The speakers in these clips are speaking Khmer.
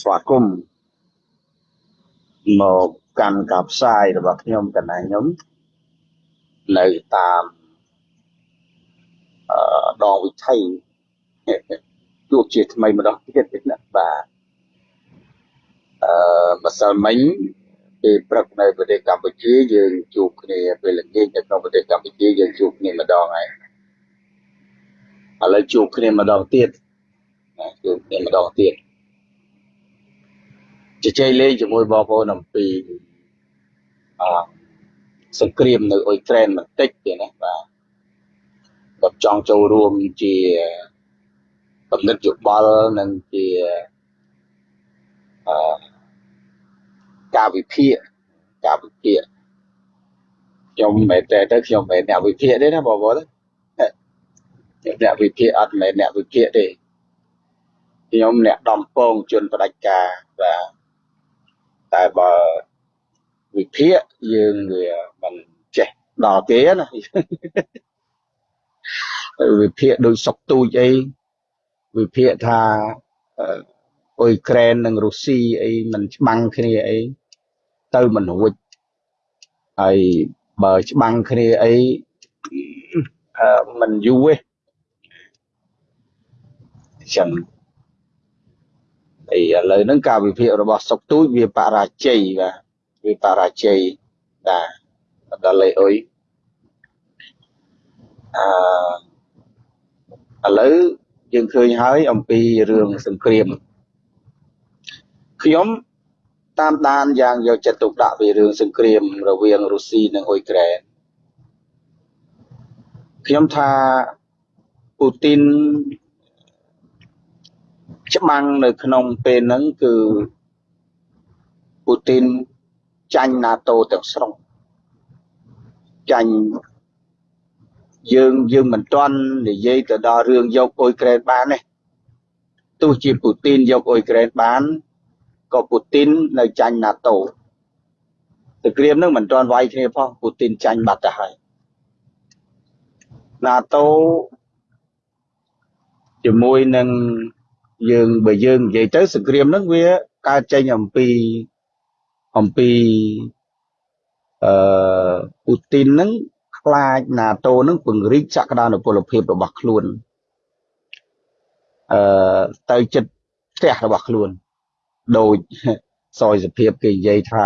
ស្វាគមន៍មកកាន់ការផ្សាយរបស់ខ្ញុំកណ្ដាលខ្ញុំនៅតាមអឺដងវិថីជួបជាថ្មីម្ដងទៀតណាបាទអឺម្សិលមិញពេលព្រឹកនៅប្រទេសកម្ពុជាយើងជួបគ្នាពេលល្ងាចនៅក្នុងប្រទេសកម្ពុជាយើងជួបគ្នាម្ដងហើយឥឡូវជួបគ្នាម្ដងទៀតណាជួបគ្នាម្ដងទៀត ជជែកលេងជាមួយបងប្អូនអំពីអសង្គ្រាមនៅអ៊ុយក្រែនបន្តិចទៀតណាបាទគាត់ចង់ចូលរួមជាកំណត់យោបល់និងជាអឺការវិភាគការវិភាគខ្ញុំមិនមែនតែទៅខ្ញុំមិនមែនអ្នកវិភាគទេណាបងប្អូនខ្ញុំអ្នកវិភាគអត់មែនអ្នកវិភាគទេខ្ញុំអ្នកដំពងជនផ្ដាច់ការបាទ តែបើវិភាគយើងវាមិនចេះដល់គេណាវិភាគដូចសុកទូចអីវិភាគថាអ៊ុយក្រែននិងរុស្ស៊ីអីមិនច្បាំងគ្នាអីទៅមិនរួចហើយបើច្បាំងគ្នាអីមិនយូរទេចឹង អីឥឡូវហ្នឹងការវិភាគរបស់សុកទូចវាបរាជ័យបាទវាបរាជ័យបាទដល់លេអុយអឺឥឡូវយើងឃើញហើយអំពីរឿងសង្គ្រាមខ្ញុំតាមដានយ៉ាងយកចិត្តទុកដាក់ពីរឿងសង្គ្រាមរវាងរុស្ស៊ីនិងអ៊ុយក្រែនខ្ញុំថាពូទីន ច្បាំងនៅក្នុងពេលហ្នឹងគឺពូទីនចាញ់ NATO ទាំងស្រុងចាញ់យើងយើងមិនទាន់និយាយទៅដល់រឿងយកអ៊ុយក្រែនបានទេទោះជាពូទីនយកអ៊ុយក្រែនបានក៏ពូទីននៅចាញ់ NATO សង្គ្រាមនឹងមិនទាន់វាយគ្នាផងពូទីនចាញ់បាត់ទៅហើយ NATO ជាមួយនឹង យើងបើយើងនិយាយទៅសង្គ្រាមហ្នឹងវាកើតចេញអំពីអំពីអឺពូទីនហ្នឹងខ្លាច NATO ហ្នឹងពង្រីកសក្តានុពលភាពរបស់ខ្លួនអឺទៅចិត្តផ្ទះរបស់ខ្លួនដូចសយសភាពគេនិយាយថា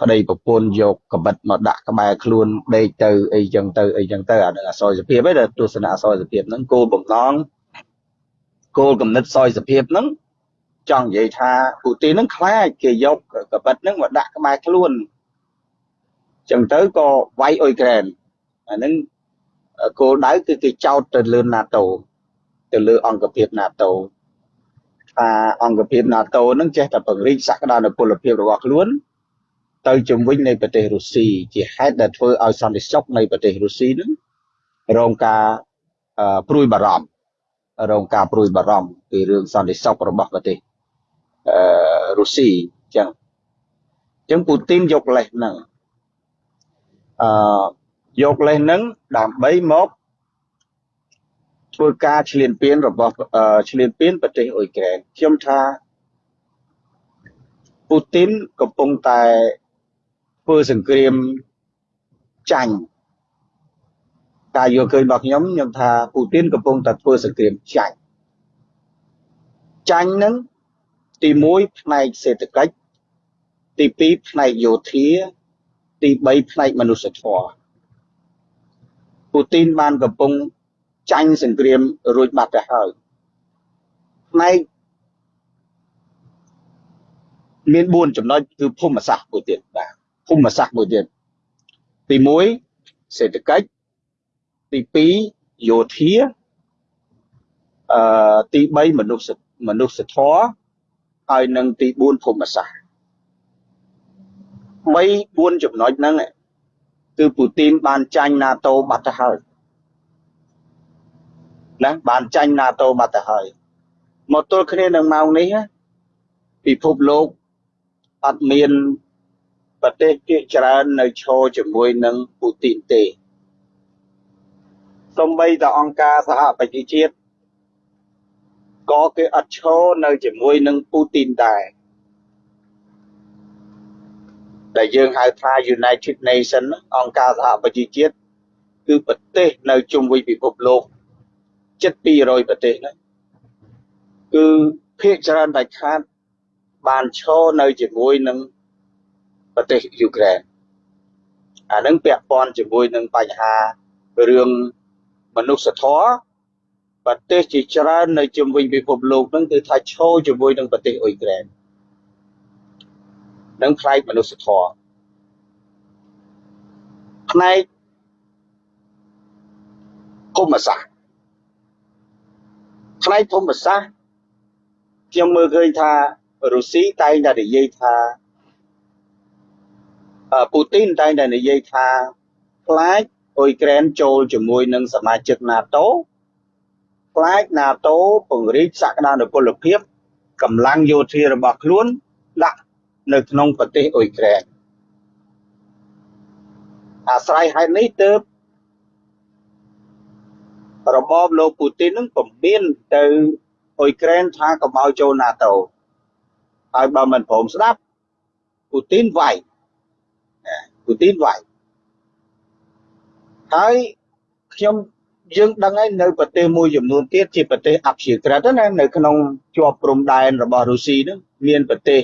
ប្តីប្រពន្ធយកកបិតមកដាក់ក្បែរខ្លួនដេកទៅអីចឹងទៅអីចឹងទៅអានឹងអសយសភាពឯងទស្សនៈអសយសភាពហ្នឹងគោលបំណង គោលគំនិតសយសភាពហ្នឹងចង់និយាយថាពូទីនហ្នឹងខ្លាចគេយកកបិតហ្នឹងមកដាក់ក្បែរខ្លួនចឹងទៅក៏វាយអ៊ុយក្រែនអាហ្នឹងគោលដៅគឺគេចោទទៅលើ NATO ទៅលើអង្គភាព NATO ថាអង្គភាព NATO នឹងចេះតែពង្រីកសក្តានុពលភាពរបស់ខ្លួនទៅជំវិញនៃប្រទេសរុស្ស៊ីជាហេតុដែលធ្វើឲ្យសន្តិសុខនៃប្រទេសរុស្ស៊ីនឹងរងការព្រួយបារម្ភ រងការព្រួយបារម្ភពីរឿងសន្តិសុខរបស់ប្រទេសអឺរុស្ស៊ីអញ្ចឹងអញ្ចឹងពូទីនយកលេសហ្នឹងអឺយកលេសហ្នឹងដើម្បីមកធ្វើការឈ្លានពានរបស់ឈ្លានពានប្រទេសអ៊ុយក្រែនខ្ញុំថាពូទីនកំពុងតែធ្វើសង្គ្រាមចាញ់ ការយល់ឃើញរបស់ខ្ញុំខ្ញុំថាពូទីនកំពុងតែធ្វើសង្គ្រាមចាញ់ចាញ់នឹងទី1ផ្នែកសេដ្ឋកិច្ចទី2ផ្នែកយោធាទី3ផ្នែកមនុស្សធម៌ពូទីនបានកំពុងចាញ់សង្គ្រាមរួចបាត់ទៅហើយផ្នែកមាន4ចំណុចគឺភូមិសាស្ត្រមួយទៀតបាទភូមិសាស្ត្រមួយទៀតទី1សេដ្ឋកិច្ច ទី2យោធាអឺទី3មនុស្សមនុស្សធម៌ហើយនឹងទី4ភូមិសាស្ត្រ3 4ចំណុចហ្នឹងគឺពូទីនបានចាញ់ NATO បាត់ទៅហើយណាបានចាញ់ NATO បាត់ទៅហើយមកទល់គ្នានឹងម៉ោងនេះពិភពលោកអត់មានប្រទេសជាច្រើននៅឈរជាមួយនឹងពូទីនទេ សំបីតអង្គការសហប្រជាជាតិក៏គេអត់ឈរនៅជាមួយនឹងពូទីនដែរដែលយើងហៅថា United Nations អង្គការសហប្រជាជាតិគឺប្រទេសនៅជុំវិញពិភពលោកជិត200ប្រទេសហ្នឹងគឺភាគច្រើនដាច់ខាតបានឈរនៅជាមួយនឹងប្រទេសយូក្រែនអានឹងពាក់ព័ន្ធជាមួយនឹងបញ្ហារឿង មនុស្សធម៌ប្រទេសជាច្រើននៅជុំវិញពិភពលោកហ្នឹងគឺថាឈរជាមួយនឹងប្រទេសអ៊ុយក្រែននឹងផ្នែកមនុស្សធម៌ផ្នែកភូមិសាស្ត្រផ្នែកភូមិសាស្ត្រខ្ញុំមើលឃើញថារុស្ស៊ីតែងតែនិយាយថាពូទីនតែងតែនិយាយថាខ្លាច អ៊ុយក្រែនចូលជាមួយនឹងសមាជិក NATO ខ្លាច NATO ពង្រីកសក្តានុពលភាពកម្លាំងយោធារបស់ខ្លួនដាក់នៅក្នុងប្រទេសអ៊ុយក្រែនអាស្រ័យហេតុនេះទើបរបបលោកពូទីននឹងពមៀនទៅអ៊ុយក្រែនថាកុំឲ្យចូល NATO ហើយបើមិនព្រមស្ដាប់ពូទីនវាយពូទីនវាយ ហើយខ្ញុំយើងដឹងហើយនៅប្រទេសមួយចំនួនទៀតជាប្រទេសអព្យាក្រឹតណានៅក្នុងជាប់ព្រំដែនរបស់រុស្ស៊ីហ្នឹងមានប្រទេស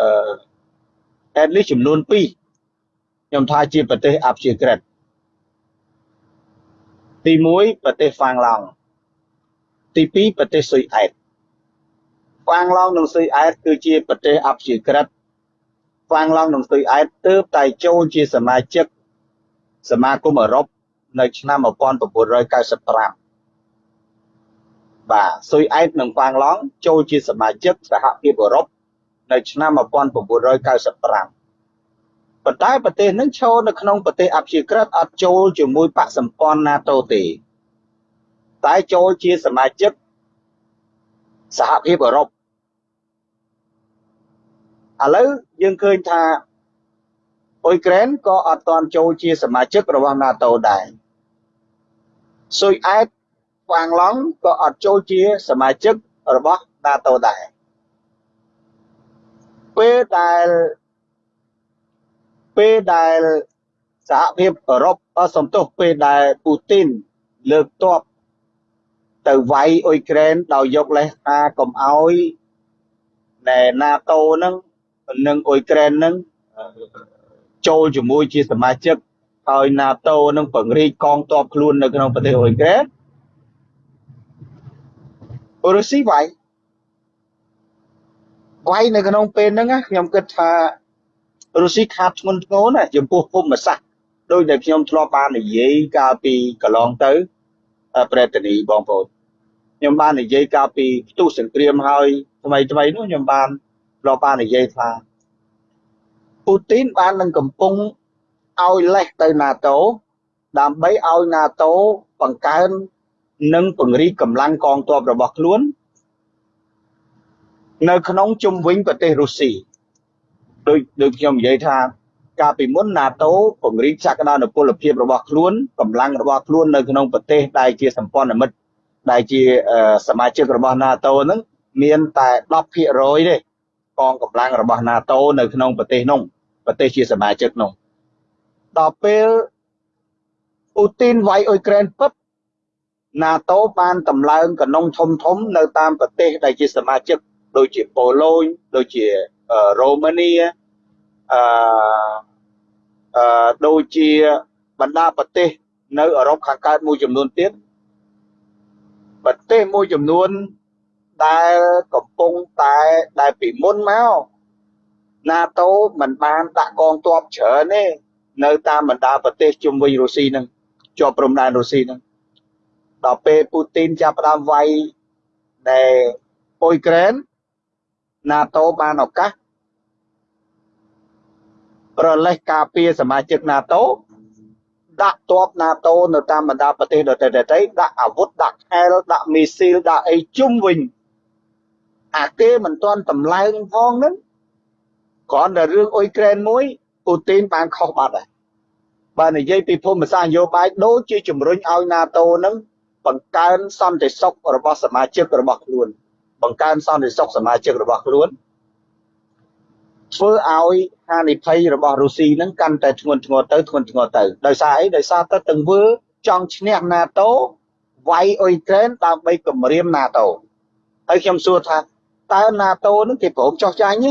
អឺ at least ចំនួន2ខ្ញុំថាជាប្រទេសអព្យាក្រឹតទី1ប្រទេសហ្វាំងឡង់ទី2ប្រទេសស៊ុយអែតហ្វាំងឡង់និងស៊ុយអែតគឺជាប្រទេសអព្យាក្រឹតហ្វាំងឡង់និងស៊ុយអែតទើបតែចូលជាសមាជិក សមាគមអឺរ៉ុបនៅឆ្នាំ1995បាទស៊ុយអែតនិងហ្វាំងឡង់ចូលជាសមាជិកសហភាពអឺរ៉ុបនៅឆ្នាំ1995ប៉ុន្តែប្រទេសនឹងឈរនៅក្នុងប្រទេសអព្យាក្រឹតអត់ចូលជាមួយបកសម្ព័ន្ធ NATO ទេ តែចូលជាសមាជិកសហភាពអឺរ៉ុបឥឡូវយើងឃើញថា អ៊ុយក្រែនក៏អត់ទាន់ចូលជាសមាជិករបស់ NATO ដែរស៊ុយអែតហ្វាងឡង់ក៏អត់ចូលជាសមាជិករបស់ NATO ដែរពេលដែលពេលដែលសហភាពអឺរ៉ុបសំទោសពេលដែលពូទីនលើកទ័ពទៅវាយអ៊ុយក្រែនដោយយកលេសថាកុំអោយណែ NATO ហ្នឹងនិងអ៊ុយក្រែនហ្នឹង ចូលជាមួយជាសមាជិកហើយ NATO នឹងពង្រីកកងទ័ពខ្លួននៅក្នុងប្រទេសអ៊ុយក្រែនរុស្ស៊ីវាយវាយនៅក្នុងពេលហ្នឹងខ្ញុំគិតថារុស្ស៊ីខាតធ្ងន់ធ្ងរណាស់ចំពោះភូមិសាស្ត្រដោយដែលខ្ញុំធ្លាប់បាននិយាយកាលពីកន្លងទៅប្រេតនីបងប្អូនខ្ញុំបាននិយាយកាលពីផ្ទុះសង្គ្រាមហើយថ្មីថ្មីនោះខ្ញុំបានធ្លាប់បាននិយាយថា ពូទីនបាននឹងកំពុងឲ្យលេសទៅ NATO ដើម្បីឲ្យ NATO បង្កើននិងពង្រីកកម្លាំងកងទ័ពរបស់ខ្លួន នៅក្នុងជុំវិញប្រទេសរុស្ស៊ីដូចដូចខ្ញុំនិយាយថាកាលពីមុន NATO ពង្រីកសក្តានុពលភាពរបស់ខ្លួនកម្លាំងរបស់ខ្លួននៅក្នុងប្រទេសដែលជាសម្ព័ន្ធមិត្តដែលជាសមាជិករបស់ NATO ហ្នឹងមានតែ10%ទេកងកម្លាំងរបស់ NATO នៅក្នុងប្រទេសនោះ ប្រទេសជាសមាជិកនោះដល់ពេលពូទីនវាយអ៊ុយក្រែនពឹប NATO បានតម្លើងកណ្ដុងធំធំនៅតាមប្រទេសដែលជាសមាជិកដូចជាប៉ូឡូញដូចជារ៉ូម៉ានីអឺអឺដូចជាបណ្ដាប្រទេសនៅអឺរ៉ុបខាងកើតមួយចំនួនទៀតប្រទេសមួយចំនួនដែលកំពុងតែដែលពីមុនមក NATO មិនបានដាក់កងទ័ពច្រើនទេនៅតាមបណ្ដាប្រទេសជុំវិញរុស្ស៊ីហ្នឹងជាប់ព្រំដែនរុស្ស៊ីហ្នឹងដល់ពេលពូទីនចាប់ផ្ដើមវាយនៅអ៊ុយក្រែន NATO បានឱកាសប្រលេះការពារសមាជិក NATO ដាក់ទ័ព NATO នៅតាមបណ្ដាប្រទេសដទៃៗដាក់អាវុធដាក់ខែលដាក់មីស៊ីលដាក់អីជុំវិញអាគេមិនទាន់តម្លើងផងហ្នឹង គ្រាន់តែរឿងអ៊ុយក្រែនមួយពូទីនបានខុសបាត់ហើយបើនិយាយពីភូមិសាស្ត្រនយោបាយដូចជាជំរុញឲ្យ NATO ហ្នឹងបង្កើនសន្តិសុខរបស់សមាជិករបស់ខ្លួន បង្កើនសន្តិសុខសមាជិករបស់ខ្លួនធ្វើឲ្យហានិភ័យរបស់រុស្ស៊ីហ្នឹងកាន់តែធ្ងន់ធ្ងរទៅធ្ងន់ធ្ងរទៅដោយសារអីដោយសារតែទង្វើចង់ឈ្នះ NATO វាយអ៊ុយក្រែនដើម្បីគម្រាម NATO ហើយខ្ញុំសួរថាតើ NATO នឹងគេព្រមចោះចាញ់ទេ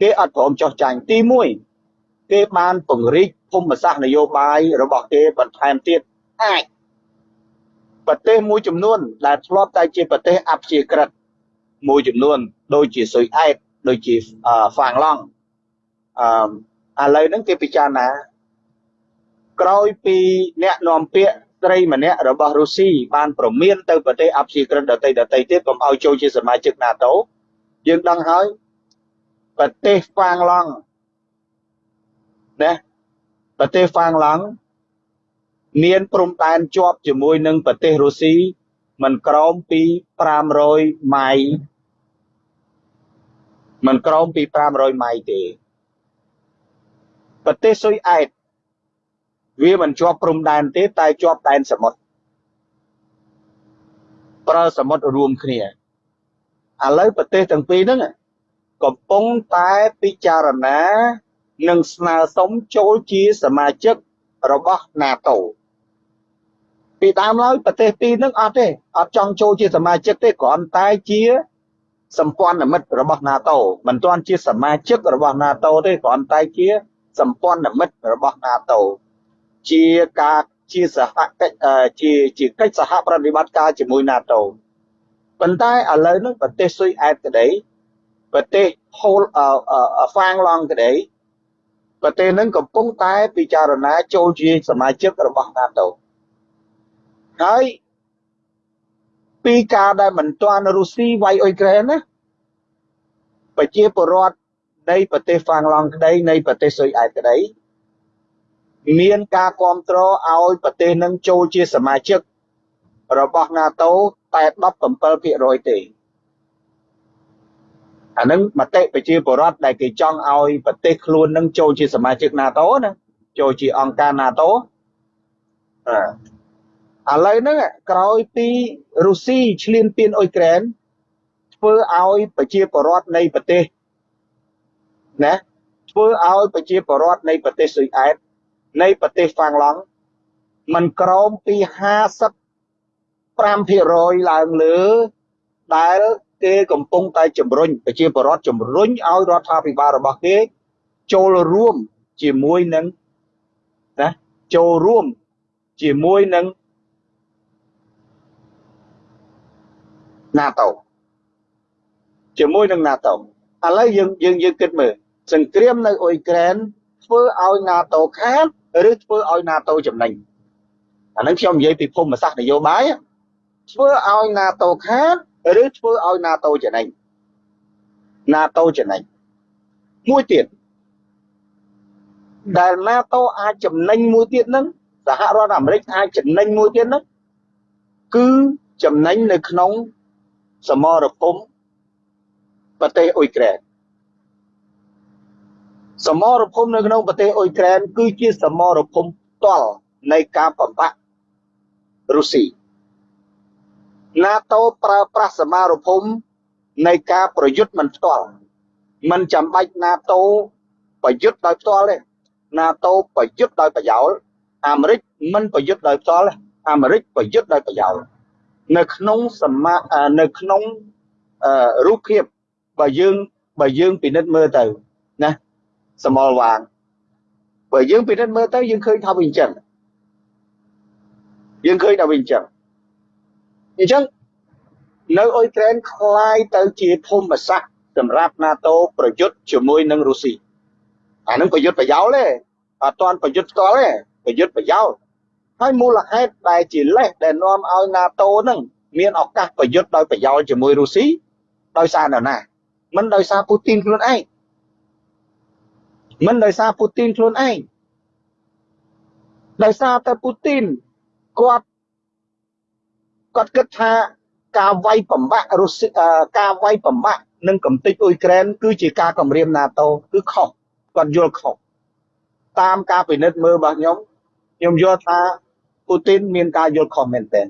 គេអត់ព្រមចោះចាញ់ទី1គេបានពង្រីកភូមិសាស្ត្រនយោបាយរបស់គេបន្ថែមទៀតអាចប្រទេសមួយចំនួន ដែលធ្លាប់តែជាប្រទេសអព្យាក្រឹតមួយចំនួន ដូចជាស៊ុយអែតដូចជាហ្វាងឡង់អឺឥឡូវហ្នឹងគេពិចារណា ក្រោយពីអ្នកនាំពាក្យស្រីម្នាក់របស់រុស្ស៊ីបានប្រមានទៅប្រទេសអព្យាក្រឹតដទៃដទៃទៀតកុំឲ្យចូលជាសមាជិក NATO យើងដឹងហើយ ប្រទេសហ្វាងឡង់ណាប្រទេសហ្វាងឡង់មានព្រំដែនជាប់ជាមួយនឹងប្រទេសរុស្ស៊ីមិនក្រោមពី500ម៉ៃមិនក្រោមពី500ម៉ៃទេប្រទេសស៊ុយអែតវាមិនជាប់ព្រំដែនទេតែជាប់ដែនសមុទ្រប្រើសមុទ្ររួមគ្នាឥឡូវប្រទេសទាំងពីរហ្នឹង កំពុងតែពិចារណានិងស្នើសុំចូលជាសមាជិករបស់ NATO ពីដើមឡើយប្រទេសពីរហ្នឹងអត់ទេអត់ចង់ចូលជាសមាជិកទេគ្រាន់តែជាសម្ព័ន្ធមិត្តរបស់ NATO មិនទាន់ជាសមាជិករបស់ NATO ទេគ្រាន់តែជាសម្ព័ន្ធមិត្តរបស់ NATO ជាការជាសហកិច្ចជាជាកិច្ចសហប្រតិបត្តិការជាមួយ NATO ប៉ុន្តែឥឡូវនេះប្រទេសស៊ុយអែតក្តី ប្រទេសហូលហ្វាងឡង់ក្តីប្រទេសនឹងកំពុងតែពិចារណាចូលជាសមាជិករបស់ NATO ហើយពីការដែលមិនទាន់រុស្ស៊ីវាយអ៊ុយក្រែនណាប្រជាពលរដ្ឋនៃប្រទេសហ្វាងឡង់ក្តីនៃប្រទេសស៊ុយអែតក្តីមានការគ្រប់គ្រងឲ្យប្រទេសនឹងចូលជាសមាជិករបស់ NATO តែ17%ទេ អានឹងមតិប្រជាពលរដ្ឋដែលគេចង់ឲ្យប្រទេសខ្លួននឹងចូលជាសមាជិក NATO ណាចូលជាអង្គការ NATO ឥឡូវហ្នឹងក្រោយពីរុស្ស៊ីឈ្លានពានអ៊ុយក្រែនធ្វើឲ្យប្រជាពលរដ្ឋនៃប្រទេសណាធ្វើឲ្យប្រជាពលរដ្ឋនៃប្រទេសស៊ុយអែតនៃប្រទេសហ្វាំងឡង់มันក្រោមពី55%ឡើងលើដែល គេកំពុងតែជំរុញប្រជាពលរដ្ឋជំរុញឲ្យរដ្ឋាភិបាលរបស់គេចូលរួមជាមួយនឹងណាចូលរួមជាមួយនឹង NATO ជាមួយនឹង NATO ឥឡូវយើងយើងយើងគិតមើលសង្គ្រាមនៅអ៊ុយក្រែនធ្វើឲ្យ NATO ខាតឬធ្វើឲ្យ NATO ចំណេញអានឹងខ្ញុំនិយាយពីភូមិសាស្ត្រនយោបាយធ្វើឲ្យ NATO ខាត ឬធ្វើឲ្យ NATO ចំណេញ NATO ចំណេញមួយទៀតដែល NATO អាចចំណេញមួយទៀតហ្នឹងសហរដ្ឋអាមេរិកអាចចំណេញមួយទៀតហ្នឹងគឺចំណេញនៅក្នុងសមរភូមិប្រទេសអ៊ុយក្រែនសមរភូមិនៅក្នុងប្រទេសអ៊ុយក្រែនគឺជាសមរភូមិផ្ទាល់នៃការបំផាក់រុស្ស៊ី NATO ប្រើប្រាស់សមរភូមិនៃការប្រយុទ្ធមិនផ្ទាល់មិនចាំបាច់ NATO ប្រយុទ្ធដោយផ្ទាល់ទេ NATO ប្រយុទ្ធដោយប្រយោលអាមេរិកមិនប្រយុទ្ធដោយផ្ទាល់អាមេរិកប្រយុទ្ធដោយប្រយោលនៅក្នុងសមនៅក្នុងរូបភាពបើយើងបើយើងពិនិត្យមើលទៅណាសមលវាងបើយើងពិនិត្យមើលទៅយើងឃើញថាវាអញ្ចឹងយើងឃើញថាវាអញ្ចឹង អញ្ចឹងនៅអ៊ុយក្រែនคล้ายទៅជាភូមិសាស្ត្រសម្រាប់ NATO ប្រយុទ្ធជាមួយនឹងរុស្ស៊ីអានឹងប្រយុទ្ធប្រយោលទេអត់ទាន់ប្រយុទ្ធផ្ទាល់ទេប្រយុទ្ធប្រយោលហើយមូលហេតុដែលជាលេសដែលនាំឲ្យ NATO នឹងមានឱកាសប្រយុទ្ធដោយប្រយោលជាមួយរុស្ស៊ីដោយសារនរណាមិនដោយសារពូទីនខ្លួនឯងមិនដោយសារពូទីនខ្លួនឯងដោយសារតែពូទីនគាត់ គាត់គិតថាការវាយបំបាក់រុស្ស៊ីការវាយបំបាក់នឹងកំទេចអ៊ុយក្រែនគឺជាការគម្រាម NATO គឺខុសគាត់យល់ខុសតាមការពិនិត្យមើលរបស់ខ្ញុំខ្ញុំយល់ថាពូពូទីនមានការយល់ខុសមែនទែន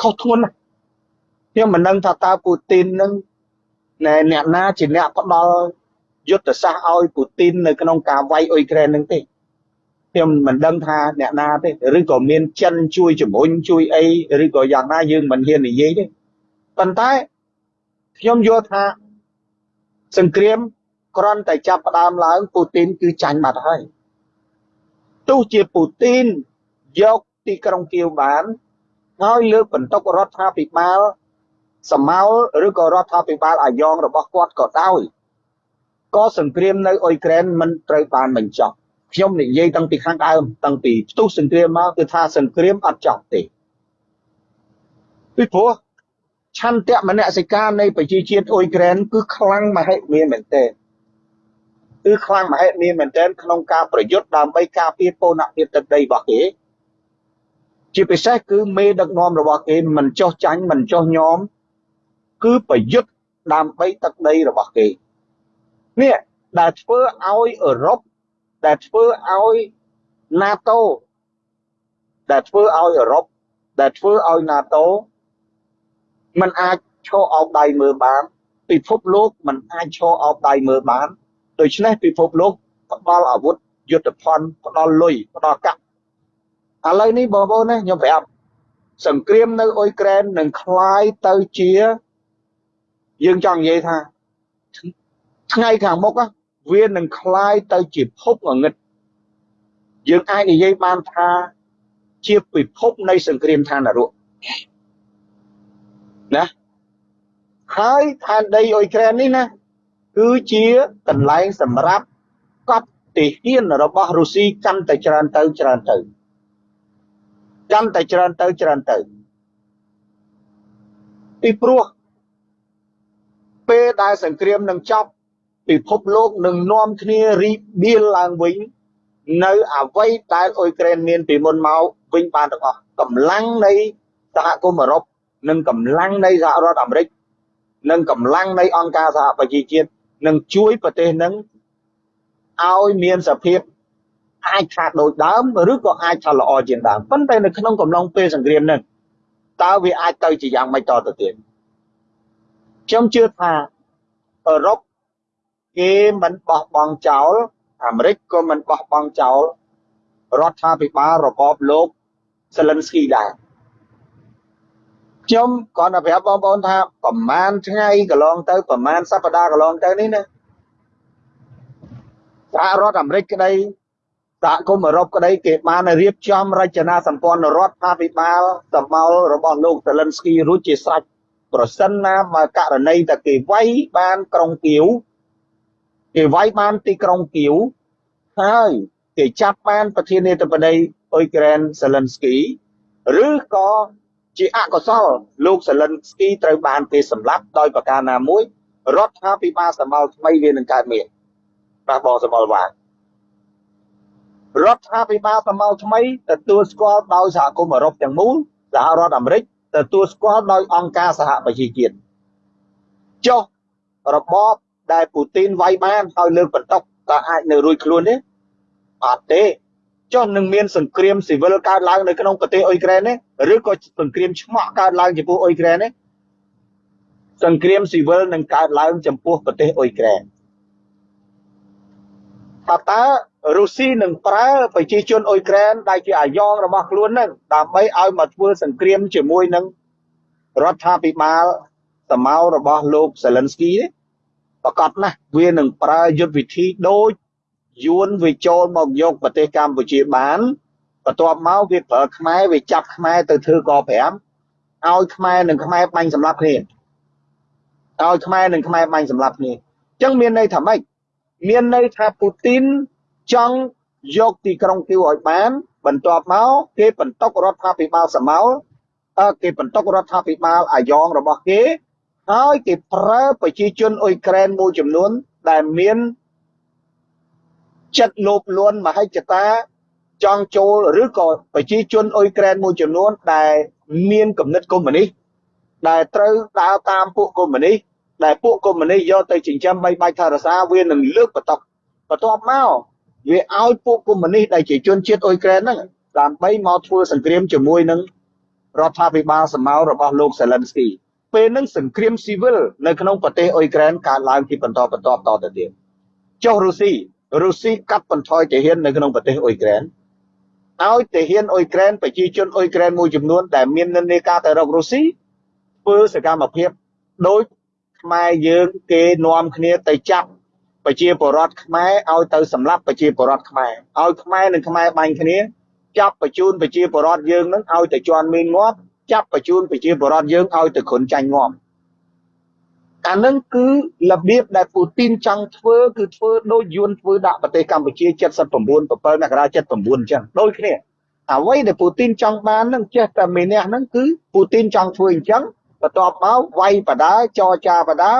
ខុសធ្ងន់ណាស់ខ្ញុំមិនដឹងថាតើពូទីននឹងណែអ្នកណាជាអ្នកផ្ដល់យុទ្ធសាស្ត្រឲ្យពូទីននៅក្នុងការវាយអ៊ុយក្រែននឹងទេ ខ្ញុំមិនដឹងថាអ្នកណាទេឬក៏មានចិនជួយជំរុញជួយអីឬក៏យ៉ាងណាយើងមិនហ៊ាននិយាយទេប៉ុន្តែខ្ញុំយល់ថាសង្គ្រាមគ្រាន់តែចាប់ផ្ដើមឡើងពូទីនគឺចាញ់បាត់ហើយទោះជាពូទីនយកទីក្រុងគៀវបានហើយលើកបន្ទុករដ្ឋាភិបាលសមោលឬក៏រដ្ឋាភិបាលអាយ៉ងរបស់គាត់ក៏ដោយក៏សង្គ្រាមនៅអ៊ុយក្រែនមិនត្រូវបានបញ្ចប់ ខ្ញុំនិយាយតាំងពីខាងដើមតាំងពីផ្ទុះសង្គ្រាមមកគឺថាសង្គ្រាមអត់ចប់ទេពីព្រោះឆន្ទៈមនសិការនៃប្រជាជាតិអ៊ុយក្រែនគឺខ្លាំងមហិមាមែនទែនគឺខ្លាំងមហិមាមែនទែនក្នុងការប្រយុទ្ធដើម្បីការពារពូនភាពទឹកដីរបស់គេជាពិសេសគឺមេដឹកនាំរបស់គេមិនចោះចាញ់មិនចោះញោមគឺប្រយុទ្ធដើម្បីទឹកដីរបស់គេនេះដែលធ្វើឲ្យអឺរ៉ុប ដែលធ្វើឲ្យ NATO ដែលធ្វើឲ្យអឺរ៉ុបដែលធ្វើឲ្យ NATO มันអាចឈរអោបដៃមើលបានពិភពលោកมันអាចឈរអោបដៃមើលបានដូច្នេះពិភពលោកផ្ដល់អាវុធយុទ្ធភ័ណ្ឌផ្ដល់លុយផ្ដល់កាក់ឥឡូវនេះបងប្អូនណាខ្ញុំប្រាប់សង្គ្រាមនៅអ៊ុយក្រែននឹងคล้ายទៅជាយើងចង់និយាយថាថ្ងៃខាងមុខ វានឹងคล้ายទៅជាភពងងឹតយើងអាចនិយាយបានថាជាពិភពនៃសង្គ្រាមឋាននរកណាហើយឋានដីអ៊ុយក្រែននេះណាគឺជាកន្លែងសម្រាប់កប់ទាហានរបស់រុស្ស៊ីកាន់តែច្រើនទៅច្រើនទៅកាន់តែច្រើនទៅច្រើនទៅពីព្រោះពេលដែលសង្គ្រាមនឹងចប់ ពិភពលោកនឹងនាំគ្នារីកបៀលឡើងវិញនៅអវ័យដែលអ៊ុយក្រែនមានពីមុនមកវិញបានទាំងអស់កម្លាំងនៃសហគមន៍អឺរ៉ុបនិងកម្លាំងនៃសហរដ្ឋអាមេរិកនិងកម្លាំងនៃអង្គការសហប្រជាជាតិនឹងជួយប្រទេសនឹងឲ្យមានសភាពអាចថាដូចដើមឬក៏អាចថាល្អជាងដើមប៉ុន្តែនៅក្នុងកំឡុងពេលសង្គ្រាមនឹងតើវាអាចទៅជាយ៉ាងម៉េចតទៅទៀតខ្ញុំជឿថាអឺរ៉ុប គេមិនបោះបង់ចោលអាមេរិកក៏មិនបោះបង់ចោលរដ្ឋាភិបាលរបបលោកសេលិនស្គីដែរខ្ញុំគាត់តែប្រាប់បងប្អូនថាប្រហែលថ្ងៃកន្លងទៅប្រហែលសប្តាហ៍កន្លងទៅនេះណាសហរដ្ឋអាមេរិកក្តីសហគមន៍អឺរ៉ុបក្តីគេបានរៀបចំរចនាសម្ព័ន្ធរដ្ឋាភិបាលសម្បោលរបស់លោកសេលិនស្គីរួចជាស្រេចប្រសិនណាបើករណីតែគេវាយបានក្រុងគៀវ គេវាយបានទីក្រុងគៀវហើយគេចាប់បានប្រធានាធិបតីអ៊ុយក្រែនសេលិនស្គីឬក៏ជាអកុសលលោកសេលិនស្គីត្រូវបានគេសម្លាប់ដោយប្រការណាមួយរដ្ឋាភិបាលសម្បល់ថ្មីវានឹងកើតមានបាទបងសម្បល់បានរដ្ឋាភិបាលសម្បល់ថ្មីទទួលស្គាល់ដោយសហគមន៍អឺរ៉ុបទាំងមូលសហរដ្ឋអាមេរិកទទួលស្គាល់ដោយអង្គការសហប្រជាជាតិចុះរបប ដែលពូទីនវាយបានហើយលើកបន្ទុកតើអាចនៅរួចខ្លួនទេអត់ទេចុះនឹងមានសង្គ្រាមស៊ីវិលកើតឡើងនៅក្នុងប្រទេសអ៊ុយក្រែនទេឬក៏សង្គ្រាមឆ្មក់កើតឡើងចំពោះអ៊ុយក្រែនទេសង្គ្រាមស៊ីវិលនឹងកើតឡើងចំពោះប្រទេសអ៊ុយក្រែនថាតើរុស្ស៊ីនឹងប្រើប្រជាជនអ៊ុយក្រែនដែលជាអាយ៉ងរបស់ខ្លួននឹងដើម្បីឲ្យមកធ្វើសង្គ្រាមជាមួយនឹងរដ្ឋាភិបាលសមោរបស់លោកសេលិនស្គីទេ ប្រកាសណាស់វានឹងប្រើយុទ្ធវិធីដូចយួនវាចូលមកយកប្រទេសកម្ពុជាបានបន្ទាប់មកវាប្រើខ្មែរវាចាប់ខ្មែរទៅធ្វើក5ឲ្យខ្មែរនិងខ្មែរបាញ់សម្លាប់គ្នាឲ្យខ្មែរនិងខ្មែរបាញ់សម្លាប់គ្នាអញ្ចឹងមានន័យថាម៉េចមានន័យថាពូទីនចង់យកទីក្រុងគីវឲ្យបាន បន្ទាប់មកគេបន្តុករដ្ឋាភិបាលសមោលគេបន្តុករដ្ឋាភិបាលអាយ៉ងរបស់គេ ហើយគេប្រើប្រជាជនអ៊ុយក្រែនមួយចំនួនដែលមានចិត្តលោភលន់មហិច្ឆតាចង់ចូលឬក៏ប្រជាជនអ៊ុយក្រែនមួយចំនួនដែលមានគំនិតកុម្មុយនីសដែលត្រូវដើរតាមពួកកុម្មុយនីសដែលពួកកុម្មុយនីសយកទៅចិញ្ចឹមបីបាច់ថារសាវានឹងលើកបតកបន្ទាប់មកវាឲ្យពួកកុម្មុយនីសដែលជាជនជាតិអ៊ុយក្រែនហ្នឹងដើម្បីមកធ្វើសង្គ្រាមជាមួយនឹងរដ្ឋាភិបាលសម្មារបស់លោកសេលិនស្គី ពេលហ្នឹងសង្គ្រាមស៊ីវិលនៅក្នុងប្រទេសអ៊ុយក្រែនកើតឡើងជាបន្តបន្ទាប់តទៅទៀតចុះរុស្ស៊ីរុស្ស៊ីកាត់បន្ថយទាហាននៅក្នុងប្រទេសអ៊ុយក្រែនឲ្យទាហានអ៊ុយក្រែនប្រជាជនអ៊ុយក្រែនមួយចំនួនដែលមាននិន្នាការទៅរករុស្ស៊ីធ្វើសកម្មភាពដោយខ្មែរយើងគេនាំគ្នាទៅចាប់ប្រជាពលរដ្ឋខ្មែរឲ្យទៅសម្លាប់ប្រជាពលរដ្ឋខ្មែរឲ្យខ្មែរនិងខ្មែរបាញ់គ្នាចាប់បញ្ជូនប្រជាពលរដ្ឋយើងនឹងឲ្យទៅជន់មានងាប់ ចាប់បញ្ជូនប្រជាពលរដ្ឋយើងឲ្យទៅគ្រុនចាញ់ងាប់អានឹងគឺរបៀបដែលពូទីនចង់ធ្វើគឺធ្វើដូចយួនធ្វើដាក់ប្រទេសកម្ពុជា79 7មករា79អញ្ចឹងដូចគ្នាអ្វីដែលពូទីនចង់បាននឹងចេះតែមានះហ្នឹងគឺពូទីនចង់ធ្វើអញ្ចឹងបន្ទាប់មកវាយបដាចរចាបដា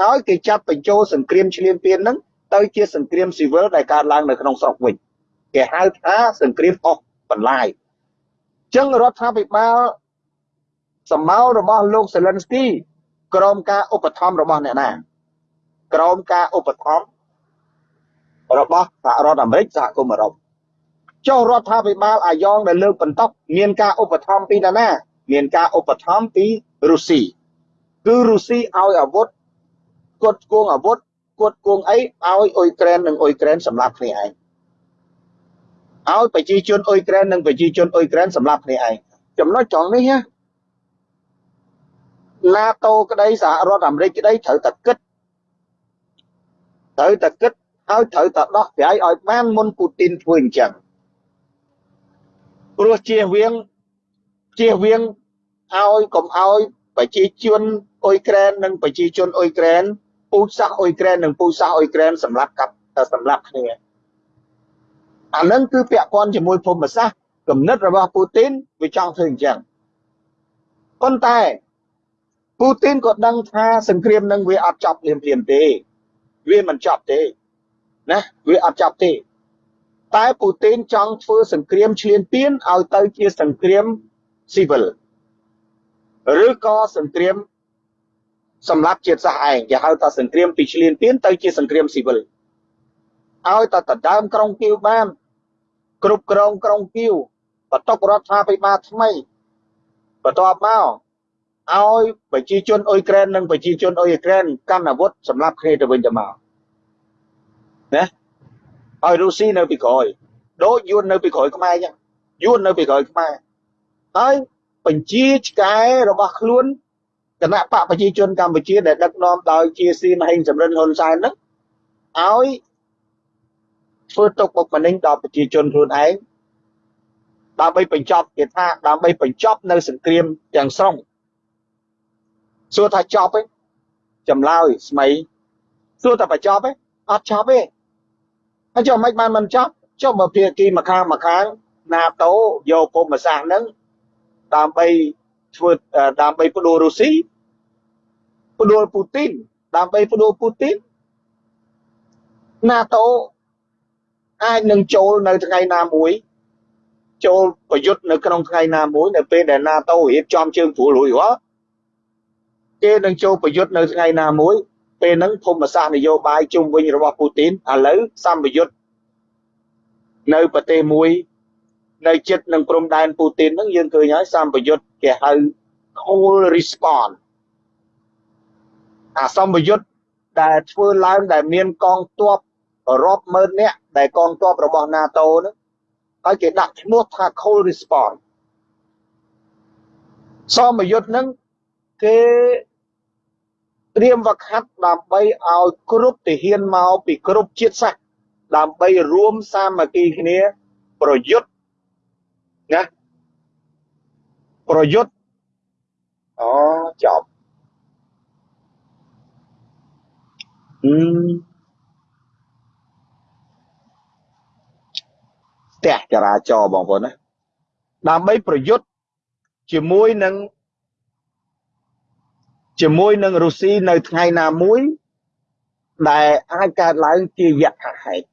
ហើយគេចាត់បញ្ចូលសង្គ្រាមឈ្លានពានហ្នឹងទៅជាសង្គ្រាមស៊ីវិលដែលកើតឡើងនៅក្នុងស្រុកវិញគេហៅថាសង្គ្រាមអស់បន្លាយអញ្ចឹងរដ្ឋាភិបាល សម្មារបស់លោកសេលិនស្គីក្រោមការឧបត្ថម្ភរបស់អ្នកណាក្រោមការឧបត្ថម្ភរបស់សហរដ្ឋអាមេរិកសហគមន៍អឺរ៉ុបចុះរដ្ឋាភិបាលអាយ៉ងដែលលើកបន្តមានការឧបត្ថម្ភពីណាណាមានការឧបត្ថម្ភពីរុស្ស៊ីគឺរុស្ស៊ីឲ្យអាវុធគាត់គងអាវុធគាត់គងអីឲ្យអ៊ុយក្រែននិងអ៊ុយក្រែនសម្លាប់គ្នាឯងឲ្យប្រជាជនអ៊ុយក្រែននិងប្រជាជនអ៊ុយក្រែនសម្លាប់គ្នាឯងចំណុចត្រង់នេះណា NATO ក្តីសហរដ្ឋអាមេរិកក្តីត្រូវតែគិតត្រូវតែគិតហើយត្រូវតែដោះស្រាយឲ្យបានមុនពូទីនធ្វើអញ្ចឹងព្រោះជៀសវាងជៀសវាងឲ្យកុំឲ្យប្រជាជនអ៊ុយក្រែននិងប្រជាជនអ៊ុយក្រែនពូជសាសអ៊ុយក្រែននិងពូជសាសអ៊ុយក្រែនសម្រាប់កាប់សម្រាប់គ្នាអានឹងគឺពាក់ព័ន្ធជាមួយភូមិសាស្ត្រគំនិតរបស់ពូទីនវាចង់ធ្វើអញ្ចឹងប៉ុន្តែ ពូទីនក៏ដឹងថាសង្គ្រាមនឹងវាអត់ចប់ភ្លាមភ្លាមទេ វាមិនចប់ទេណាវាអត់ចប់ទេ តែពូទីនចង់ធ្វើសង្គ្រាមឈ្លានពានឲ្យទៅជាសង្គ្រាមស៊ីវិលឬក៏សង្គ្រាមសម្រាប់ជាតិសាសន៍ឯងគេហៅថាសង្គ្រាមពីឈ្លានពានទៅជាសង្គ្រាមស៊ីវិលឲ្យតែដណ្ដើមក្រុងគៀវបាន គ្រប់គ្រងក្រុងគៀវបន្តុករដ្ឋាភិបាលថ្មីបន្ទាប់មក ឲ្យប្រជាជនអ៊ុយក្រែននិងប្រជាជនអ៊ុយក្រែនកាន់អាវុធសម្រាប់គ្នាទៅវិញទៅមកណាឲ្យរុស្ស៊ីនៅពីក្រោយដូចយួននៅពីក្រោយខ្មែរអញ្ចឹងយួននៅពីក្រោយខ្មែរហើយបញ្ជាឆ្កែរបស់ខ្លួនគណៈបកប្រជាជនកម្ពុជាដែលដឹកនាំដោយជាស៊ីមហេងសំរិនហ៊ុនសែនហ្នឹងឲ្យធ្វើទុកបុកម្នេញដល់ប្រជាជនខ្លួនឯងដើម្បីបញ្ចប់គេថាដើម្បីបញ្ចប់នៅសង្គ្រាមទាំងស្រុង សួរថាចប់ទេចម្លើយស្មីសួរថាបញ្ចប់ទេអត់ចប់ទេហើយចុះមិនបានមិនចប់ចុះមកភាគីម្ខាងម្ខាង NATO យកភូមិសាស្ត្រហ្នឹងដើម្បីធ្វើដើម្បីផ្ដួលរុស្ស៊ីផ្ដួលពូទីនដើម្បីផ្ដួលពូទីន NATO អាចនឹងចូលនៅថ្ងៃណាមួយចូលប្រយុទ្ធនៅក្នុងថ្ងៃណាមួយនៅពេលដែល NATO រៀបចំជើងព្រួលរួចរាល់ គេនឹងចូលប្រយុទ្ធនៅថ្ងៃណាមួយពេលហ្នឹងភូមិសាស្ត្រនយោបាយជុំវិញរបស់ពូទីនឥឡូវសម្ពយុទ្ធនៅប្រទេសមួយនៅចិត្តនឹងព្រំដែនពូទីនហ្នឹងយើងឃើញហើយសម្ពយុទ្ធគេហៅ cold response អាសម្ពយុទ្ធដែលធ្វើឡើងដែលមានកងទ័ពរាប់ម៉ឺននាក់ដែលកងទ័ពរបស់ NATO ហ្នឹងហើយគេដាក់ឈ្មោះថា cold response សម្ពយុទ្ធហ្នឹងគេ ត្រៀមវឹកហាត់ដើម្បីឲ្យគ្រប់ទាហានមកពីគ្រប់ជាតិសាសន៍ដើម្បីរួមសាមគ្គីគ្នាប្រយុទ្ធណាប្រយុទ្ធអូចប់អឺផ្ទះចរាចរណ៍បងប្អូនណាដើម្បីប្រយុទ្ធជាមួយនឹង ជាមួយនឹងរុស្ស៊ីនៅថ្ងៃណាមួយ ដែលអាចកើតឡើងជាយថាហេតុ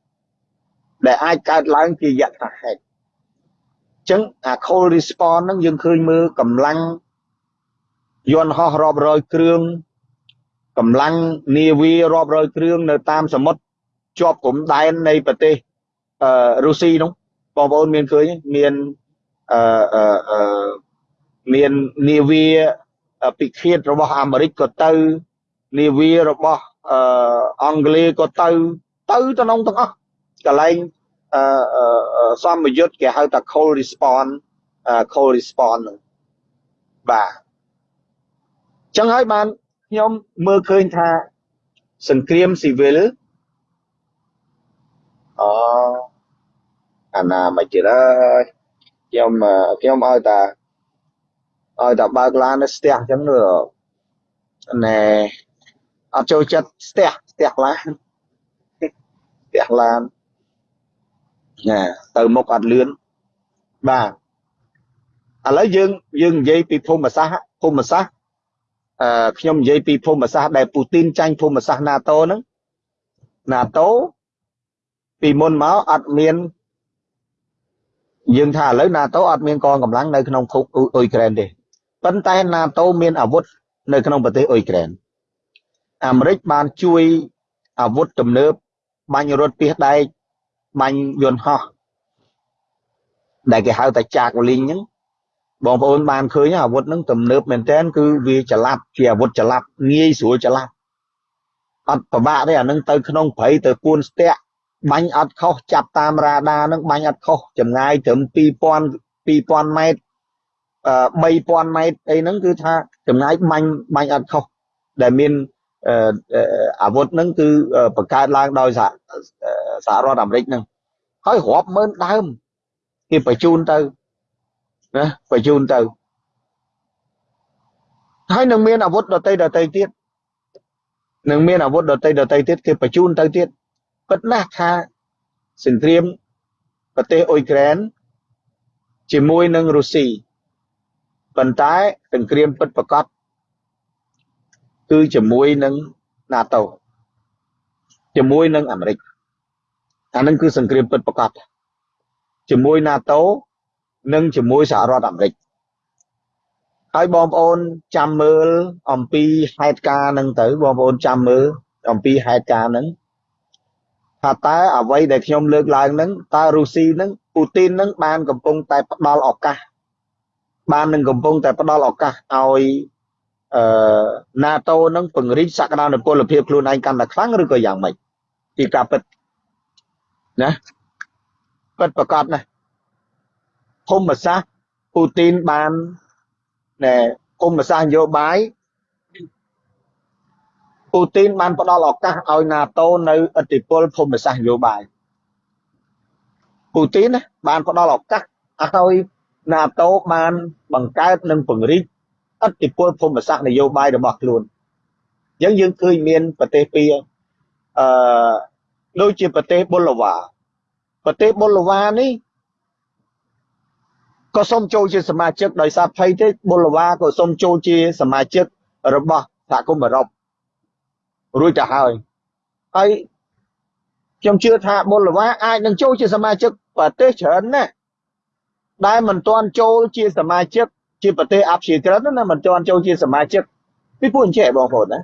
ដែលអាចកើតឡើងជាយថាហេតុចឹងអា cold response ហ្នឹងយើងឃើញមើលកម្លាំងយន្តហោះរាប់រយគ្រឿងកម្លាំងនាវារាប់រយគ្រឿងនៅតាមសមុទ្រជាប់ព្រំដែននៃប្រទេសអឺរុស្ស៊ីនោះបងប្អូនមានឃើញមានអឺអឺអឺមាននាវា ពិឃាតរបស់អាមេរិកក៏ទៅនាវារបស់អឺអង់គ្លេសក៏ទៅទៅទៅក្នុងទាំងអស់កន្លែងអឺសម្ពយុទ្ធគេហៅថា cold response cold response ហ្នឹងបាទចឹងហើយបានខ្ញុំមើលឃើញថាសង្គ្រាមស៊ីវិលអូអាណាមកទៀតហើយខ្ញុំខ្ញុំឲ្យតា ឲ្យតាបើកឡាននៅស្ទះអញ្ចឹងណែអត់ចូលចិត្តស្ទះស្ទះឡានស្ទះឡានណែទៅមុខអត់លឿនបាទឥឡូវយើងយើងនិយាយពីភូមិសាស្ត្រភូមិសាស្ត្រអឺខ្ញុំនិយាយពីភូមិសាស្ត្រដែលពូទីនចាញ់ភូមិសាស្ត្រ NATO ហ្នឹង NATO ពីមុនមកអត់មានយើងថាឥឡូវ NATO អត់មានកងកម្លាំងនៅក្នុងភូមិអ៊ុយក្រែនទេ ប៉ុន្តែ NATO មានអាវុធនៅក្នុងប្រទេសអ៊ុយក្រែនអាមេរិកបានជួយអាវុធទំនើបបាញ់រថពាសដែកបាញ់យន្តហោះដែលគេហៅថាចាកលីងហ្នឹងបងប្អូនបានឃើញអាវុធហ្នឹងទំនើបមែនតើគឺវាចល័តជាអាវុធចល័តងាយស្រួលចល័តអត់ពិបាកទេអានឹងទៅក្នុងព្រៃទៅពួនស្ទាក់បាញ់អត់ខុសចាប់តាមរ៉ាដាហ្នឹងបាញ់អត់ខុសចម្ងាយត្រឹម2000 2000ម៉ែត្រ 3000ម៉ែត្រអីហ្នឹងគឺថាចម្ងាយបាញ់បាញ់អត់ខុសដែលមានអាវុធហ្នឹងគឺបង្កើតឡើងដោយសហរដ្ឋអាមេរិកហ្នឹងហើយរាប់ម៉ឺនដើមគេបញ្ជូនទៅណាបញ្ជូនទៅហើយនឹងមានអាវុធដតីដតីទៀតនឹងមានអាវុធដតីដតីទៀតគេបញ្ជូនទៅទៀតពិតណាស់ថាសង្គ្រាមប្រទេសអ៊ុយក្រែនជាមួយនឹងរុស្ស៊ី ប៉ុន្តែសង្គ្រាមពិតប្រកបគឺជាមួយនឹង NATO ជាមួយនឹងអាមេរិកអានឹងគឺសង្គ្រាមពិតប្រកបជាមួយ NATO និងជាមួយសហរដ្ឋអាមេរិកហើយបងប្អូនចាំមើលអំពីហេតុការណ៍ហ្នឹងទៅបងប្អូនចាំមើលអំពីហេតុការណ៍ហ្នឹងថាតើអ្វីដែលខ្ញុំលើកឡើងហ្នឹងតើរុស្ស៊ីហ្នឹងពូទីនហ្នឹងបានកំពុងតែផ្ដល់ឱកាស បាននឹងកំពុងតែផ្ដល់ឱកាសឲ្យអឺ NATO នឹងពង្រីកសក្តានុពលភាពខ្លួនឯងកាន់តែខ្លាំងឬក៏យ៉ាងម៉េចពីការពិតណាពិតប្រកបណាស់ភូមិសាស្ត្រពូទីនបានណែភូមិសាស្ត្រនយោបាយពូទីនបានផ្ដល់ឱកាសឲ្យ NATO នៅឥទ្ធិពលភូមិសាស្ត្រនយោបាយពូទីនបានផ្ដល់ឱកាសឲ្យ NATO បានបង្កើតនិងពង្រីកឥទ្ធិពលភូមិសាស្ត្រនយោបាយរបស់ខ្លួនអញ្ចឹងយើងឃើញមានប្រទេសពីរអឺដូចជាប្រទេសប៊ុលវ៉ាប្រទេសប៊ុលវ៉ានេះក៏សូមចូលជាសមាជិកដោយសារភ័យទេប៊ុលវ៉ាក៏សូមចូលជាសមាជិករបស់សហគមន៍អឺរ៉ុបរួចទៅហើយហើយខ្ញុំជឿថាប៊ុលវ៉ាអាចនឹងចូលជាសមាជិកប្រទេសច្រើនណាស់ ដែលមិនទាន់ចូលជាសមាជិកជាប្រទេសអព្យាក្រឹតណាមិនទាន់ចូលជាសមាជិកពីព្រោះអញ្ចេះបងប្អូនណា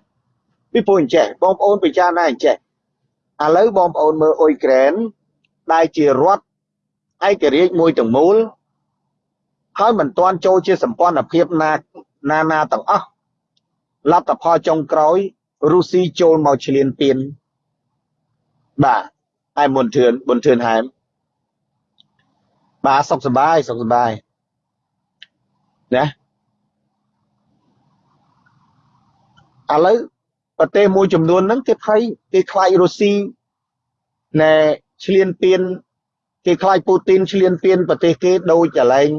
ពីព្រោះអញ្ចេះបងប្អូនពិចារណាអញ្ចេះឥឡូវបងប្អូនមើលអ៊ុយក្រែនដែលជារដ្ឋឯករាជ្យមួយទាំងមូលហើយមិនទាន់ចូលជាសម្ព័ន្ធភាពណាណាណាទាំងអស់លទ្ធផលចុងក្រោយរុស្ស៊ីចូលមកឈ្លានពានបាទហើយមុនធឿនមុនធឿនហែម បាទសុខសប្បាយសុខសប្បាយណាឥឡូវប្រទេសមួយចំនួនហ្នឹងគេខ្លាយគេខ្លាយរុស្ស៊ីណែឈ្លានពានគេខ្លាចពូទីនឈ្លានពានប្រទេសគេដូចកន្លែង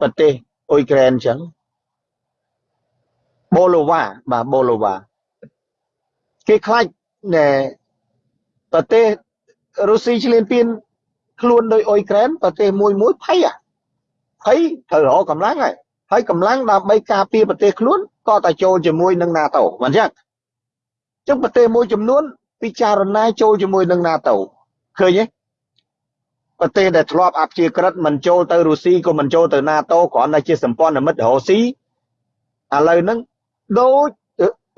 ប្រទេសអ៊ុយក្រែនអញ្ចឹងបូឡូវ៉ាបាទបូឡូវ៉ាគេខ្លាចណែប្រទេសរុស្ស៊ីឈ្លានពាន ខ្លួនដោយអ៊ុយក្រែនប្រទេសមួយមួយភ័យភ័យត្រូវរកកម្លាំងហើយហើយកម្លាំងដើម្បីការពារប្រទេសខ្លួនក៏តែចូលជាមួយនឹង NATO មិនអញ្ចឹងអញ្ចឹងប្រទេសមួយចំនួនពិចារណាចូលជាមួយនឹង NATO ឃើញទេប្រទេសដែលធ្លាប់អព្យាក្រឹតមិនចូលទៅរុស្ស៊ីក៏មិនចូលទៅ NATO គ្រាន់តែជាសម្ព័ន្ធមិត្តរុស្ស៊ីឥឡូវហ្នឹងដូច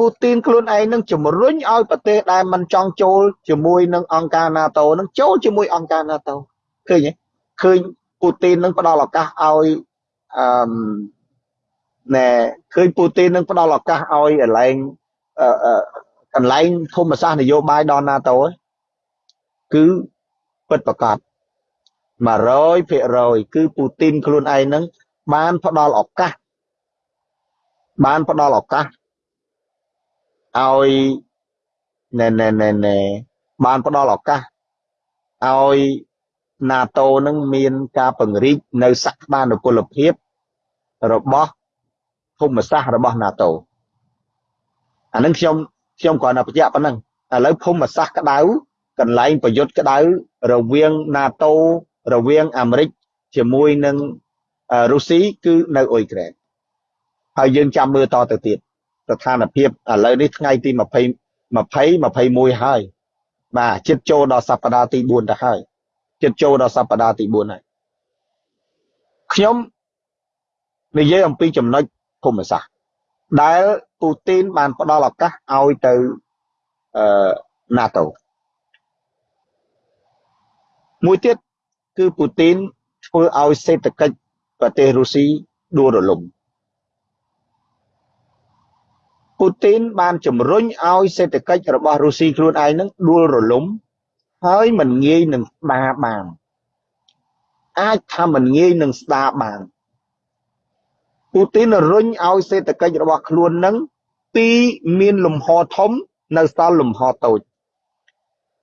ពូទីនខ្លួនឯងនឹងជំរុញឲ្យប្រទេសដែលមិនចង់ចូលជាមួយនឹងអង្គការ NATO នឹងចូលជាមួយអង្គការ NATO ឃើញទេឃើញពូទីននឹងផ្ដល់ឱកាសឲ្យអឺណែឃើញពូទីននឹងផ្ដល់ឱកាសឲ្យកន្លែងអឺកន្លែងភូមិសាស្ត្រនយោបាយដល់ NATO គឺពិតប្រកប100%គឺពូទីនខ្លួនឯងនឹងបានផ្ដល់ឱកាសបានផ្ដល់ឱកាស ឲ្យណែណែណែណែបានផ្ដល់ឱកាសឲ្យ NATO នឹងមានការពង្រីកនៅសក្តានុពលភាពរបស់ភូមិសាស្ត្ររបស់ NATO អានឹងខ្ញុំខ្ញុំគ្រាន់តែបញ្ជាក់ប៉ុណ្ណឹងឥឡូវភូមិសាស្ត្រក្តៅកន្លែងប្រយុទ្ធក្តៅរវាង NATO រវាងអាមេរិកជាមួយនឹងរុស្ស៊ីគឺនៅអ៊ុយក្រែនហើយយើងចាំមើលតទៅទៀត ស្ថានភាពឥឡូវនេះថ្ងៃទី20 20 21ហើយបាទចិត្តចូលដល់សប្តាហ៍ទី4ទៅហើយចិត្តចូលដល់សប្តាហ៍ទី4ហើយខ្ញុំនិយាយអំពីចំណុចភូមិសាស្ត្រដែលពូទីនបានផ្ដល់ឱកាសឲ្យទៅអឺ NATO មួយទៀតគឺពូទីនធ្វើឲ្យសេដ្ឋកិច្ចប្រទេសរុស្ស៊ីដួលរលំ ពូទីនបានជំរុញឲ្យសេដ្ឋកិច្ចរបស់រុស្ស៊ីខ្លួនឯងនឹងដួលរលំហើយមិនងាយនឹងស្ដារបានអាចថាមិនងាយនឹងស្ដារបានពូទីនរុញឲ្យសេដ្ឋកិច្ចរបស់ខ្លួននឹងពីមានលំហធំនៅសល់លំហតូច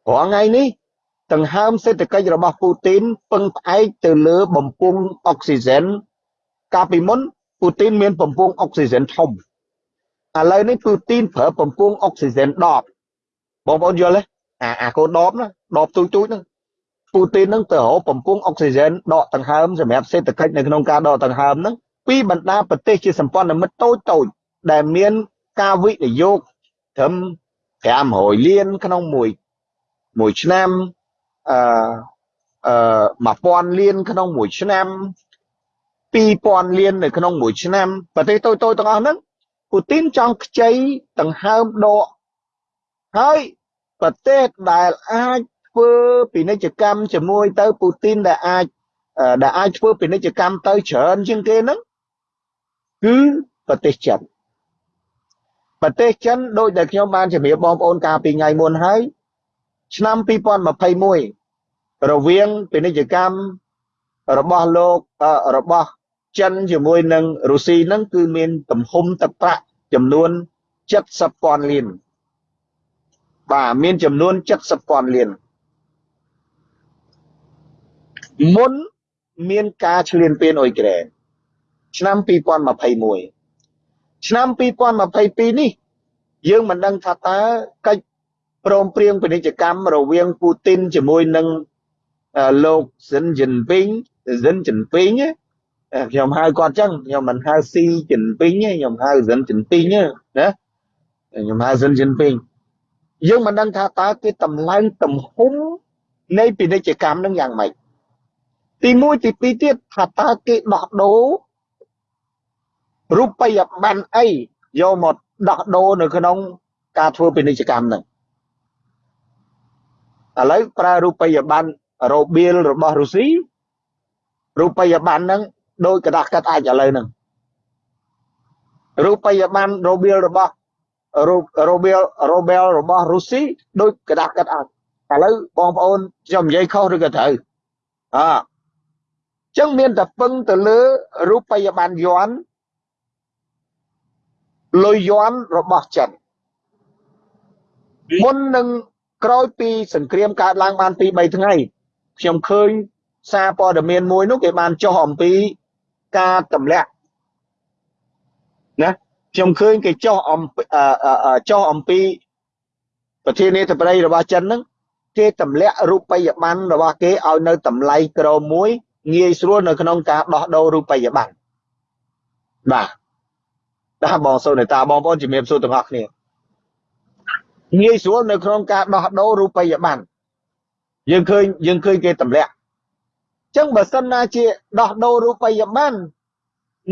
រាល់ថ្ងៃនេះដង្ហើមសេដ្ឋកិច្ចរបស់ពូទីនពឹងផ្អែកទៅលើបំពង់អុកស៊ីហ្សែនកាលពីមុនពូទីនមានបំពង់អុកស៊ីហ្សែនធំ ឥឡូវនេះពូទីនប្រើបំពង់អុកស៊ីហ្សែនដបបងប្អូនយល់ទេអាអាកូនដបណាដបទូចទូចហ្នឹងពូទីនហ្នឹងទៅរកបំពង់អុកស៊ីហ្សែនដកដង្ហើមសម្រាប់សេដ្ឋកិច្ចនៅក្នុងការដកដង្ហើមហ្នឹងពីបណ្ដាប្រទេសជាសម្ព័ន្ធមិត្តតូចតូចដែលមានការវិនិយោគត្រឹម500លានក្នុងមួយមួយឆ្នាំអឺអឺ1000លានក្នុងមួយឆ្នាំ2000លាននៅក្នុងមួយឆ្នាំប្រទេសតូចតូចទាំងអស់ហ្នឹង ពូទីនចង់ខ្ចីដង្ហើមដក ហើយប្រទេសដែលអាចធ្វើពាណិជ្ជកម្មជាមួយទៅពូទីនដែលអាចដែលអាចធ្វើពាណិជ្ជកម្មទៅច្រើនជាងគេហ្នឹងគឺប្រទេសចិនប្រទេសចិនដោយដែលខ្ញុំបានជម្រាបបងប្អូនកាលពីថ្ងៃមុនហើយឆ្នាំ2021រវាងពាណិជ្ជកម្មរបស់លោករបស់ ចិនជាមួយនឹងរុស្ស៊ីហ្នឹងគឺមានទំហំទឹកប្រាក់ចំនួន70,000លានបាទមានចំនួន70,000លានមុនមានការឈ្លានពានអ៊ុយក្រែនឆ្នាំ2021ឆ្នាំ2022នេះ យើងមិនដឹងថាតើកិច្ចព្រមព្រៀងពាណិជ្ជកម្មរវាងពូទីនជាមួយនឹងលោកស៊ិនជីនពីងស៊ិនជីនពីង ខ្ញុំហៅគាត់ចឹងខ្ញុំមិនហៅស៊ីជីនពីងទេខ្ញុំហៅស៊ិនជីនពីងណាខ្ញុំហៅស៊ិនជីនពីងយើងមិនដឹងថាតើគេតម្លើងទំហំនៃពាណិជ្ជកម្មនឹងយ៉ាងម៉េចទី1ទី2ទៀតថាតើគេដោះដូររូបិយប័ណ្ណអីយកមកដោះដូរនៅក្នុងការធ្វើពាណិជ្ជកម្មហ្នឹងឥឡូវប្រើរូបិយប័ណ្ណរ៉ូបៀលរបស់រុស្ស៊ីរូបិយប័ណ្ណហ្នឹង ដោយកដោះកាត់អាចឥឡូវហ្នឹងរូបិយប័ណ្ណរូបៀលរបស់រូបរូបៀលរូបែលរបស់រុស្ស៊ីដោយកដោះកាត់អាចឥឡូវបងប្អូនខ្ញុំនិយាយខុសឬក៏ត្រូវអើចឹងមានតែពឹងទៅលើរូបិយប័ណ្ណយ័ន្តលុយយ័ន្តរបស់ចិនមុននឹងក្រោយពីសង្គ្រាមកើតឡើងបាន2 3ថ្ងៃខ្ញុំឃើញសារព័ត៌មានមួយនោះគេបានចុះអំពី ការទម្លាក់ណាខ្ញុំឃើញគេចុះអំចុះអំពីប្រធានាធិបតីរបស់ចិនហ្នឹងគេទម្លាក់រូបិយប័ណ្ណរបស់គេឲ្យនៅតម្លៃក្រមួយងាយស្រួលនៅក្នុងការដោះដូររូបិយប័ណ្ណបាទបាទបងសូនតាបងប្អូនជំរាបសួរទាំងអស់គ្នាងាយស្រួលនៅក្នុងការដោះដូររូបិយប័ណ្ណយើងឃើញយើងឃើញគេទម្លាក់ ចឹងបើសិនណាជាដោះដូររូបិយប័ណ្ណ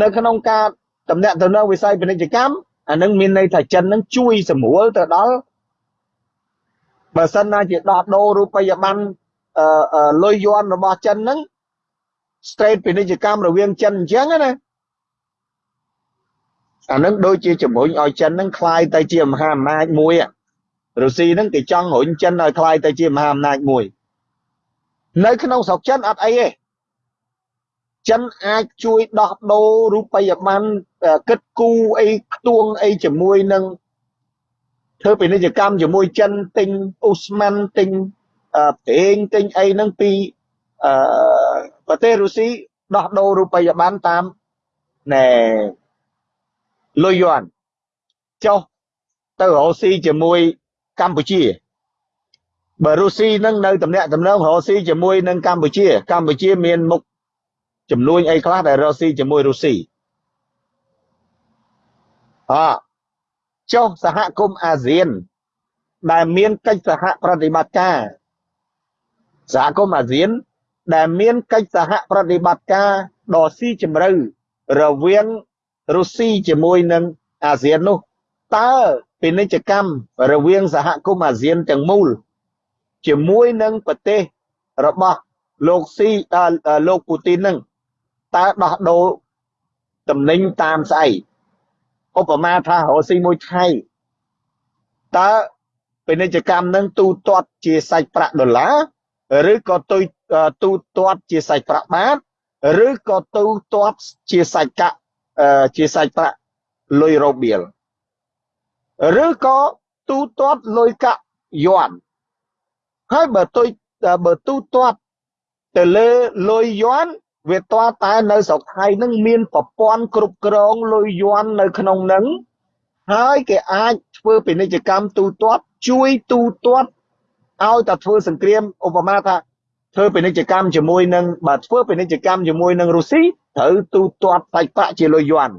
នៅក្នុងការតំណាក់ទៅនៅវិស័យពាណិជ្ជកម្មអានឹងមានន័យថាចិននឹងជួយសម្រួលទៅដល់បើសិនណាជាដោះដូររូបិយប័ណ្ណអឺលុយយន់របស់ចិនហ្នឹង straight ពាណិជ្ជកម្មរវាងចិនអញ្ចឹងណាអានឹងដូចជាជំរុញឲ្យចិននឹងคลายទៅជាមហាអំណាចមួយរុស្ស៊ីនឹងគេចង់រុញចិនឲ្យคลายទៅជាមហាអំណាចមួយ នៅក្នុងស្រុកចិនអត់អីទេចិនអាចជួយដោះដូររូបិយប័ណ្ណគិតគូអីខ្ទួងអីជាមួយនឹងធ្វើពាណិជ្ជកម្មជាមួយចិនទិញអ៊ូស្ម៉ាន់ទិញប្រេងទិញអីហ្នឹងពីអឺប្រទេសរុស្ស៊ីដោះដូររូបិយប័ណ្ណតាមណែលុយយួនចុះទៅរកស៊ីជាមួយកម្ពុជា បើរុស្ស៊ីនឹងនៅតំណាក់តំណងរកស៊ីជាមួយនឹងកម្ពុជា កម្ពុជាមានមុខចំនួនអីខ្លះដែលរកស៊ីជាមួយរុស្ស៊ីអចុះសហគមន៍អាស៊ាន ដែលមានកិច្ចសហប្រតិបត្តិការសហគមន៍អាស៊ាន ដែលមានកិច្ចសហប្រតិបត្តិការដ៏ស៊ីជម្រៅរវាងរុស្ស៊ីជាមួយនឹងអាស៊ាននោះតើពាណិជ្ជកម្មរវាងសហគមន៍អាស៊ានទាំងមូល ជាមួយនឹងប្រទេសរបស់លោកស៊ីលោកពូទីននឹងតើដោះដូរតំណែងតាមស្អីឧបមាថារស៊ីមួយថៃតើពាណិជ្ជកម្មនឹងទូទាត់ជាសាច់ប្រាក់ដុល្លារឬក៏ទូទូទាត់ជាសាច់ប្រាក់បាតឬក៏ទូទាត់ជាសាច់កាក់ជាសាច់ប្រាក់លុយរូបៀលឬក៏ទូទាត់លុយកាក់យួន ហើយបើទុយបើទូទាត់ទៅលើលុយយួនវាតតែនៅស្រុកថៃនឹងមានប្រព័ន្ធគ្រប់គ្រងលុយយួននៅក្នុងនឹងហើយគេអាចធ្វើពាណិជ្ជកម្មទូទាត់ជួយទូទាត់ឲ្យតែធ្វើសង្គ្រាមឧបមាថាធ្វើពាណិជ្ជកម្មជាមួយនឹងបើធ្វើពាណិជ្ជកម្មជាមួយនឹងរុស្ស៊ីត្រូវទូទាត់សាច់ប្រាក់ជាលុយយួន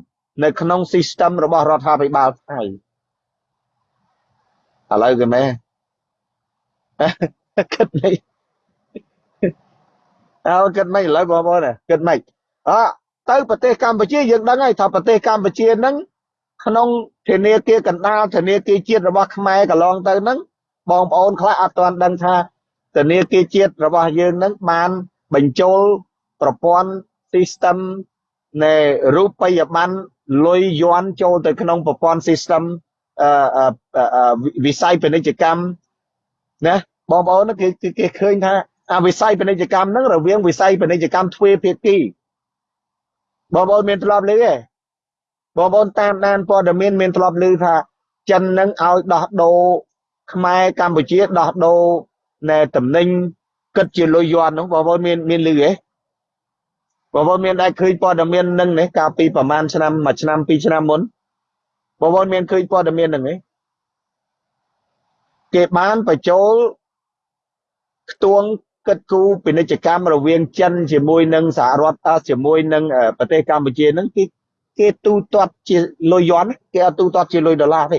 នៅក្នុង system របស់រដ្ឋាភិបាលថៃឥឡូវគេមែន គិតនេះអើគិតមិនឥឡូវបងប្អូនគិតមិនអទៅប្រទេសកម្ពុជាយើងដឹងហើយថាប្រទេសកម្ពុជាហ្នឹងក្នុងធនាគារកណ្ដាលធនាគារជាតិរបស់ខ្មែរកន្លងទៅហ្នឹងបងប្អូនខ្លះអត់ទាន់ដឹងថាធនាគារជាតិរបស់យើងហ្នឹងបានបញ្ចូលប្រព័ន្ធ system នៃរូបិយប័ណ្ណលុយយន់ចូលទៅក្នុងប្រព័ន្ធ system វិស័យពាណិជ្ជកម្ម ណាបងប្អូនគេគេឃើញថាអាវិស័យពាណិជ្ជកម្មហ្នឹងរវាងវិស័យពាណិជ្ជកម្មទ្វេភាគីបងប្អូនមានធ្លាប់ឮទេបងប្អូនតាមដានព័ត៌មានមានធ្លាប់ឮថាចិននឹងឲ្យដោះដូរខ្មែរកម្ពុជាដោះដូរណែតំណែងគិតជាលុយយន់ហ្នឹងបងប្អូនមានមានឮទេបងប្អូនមានដែរឃើញព័ត៌មាននឹងនេះកាលពីប្រហែលឆ្នាំមួយឆ្នាំពីរឆ្នាំមុនបងប្អូនមានឃើញព័ត៌មាននឹងទេ គេបានបញ្ចូលខ្ទួងគិតគូរពាណិជ្ជកម្មរវាងចិនជាមួយនឹងសហរដ្ឋជាមួយនឹងប្រទេសកម្ពុជាហ្នឹងគេគេទូទាត់ជាលុយយន់គេអត់ទូទាត់ជាលុយដុល្លារទេ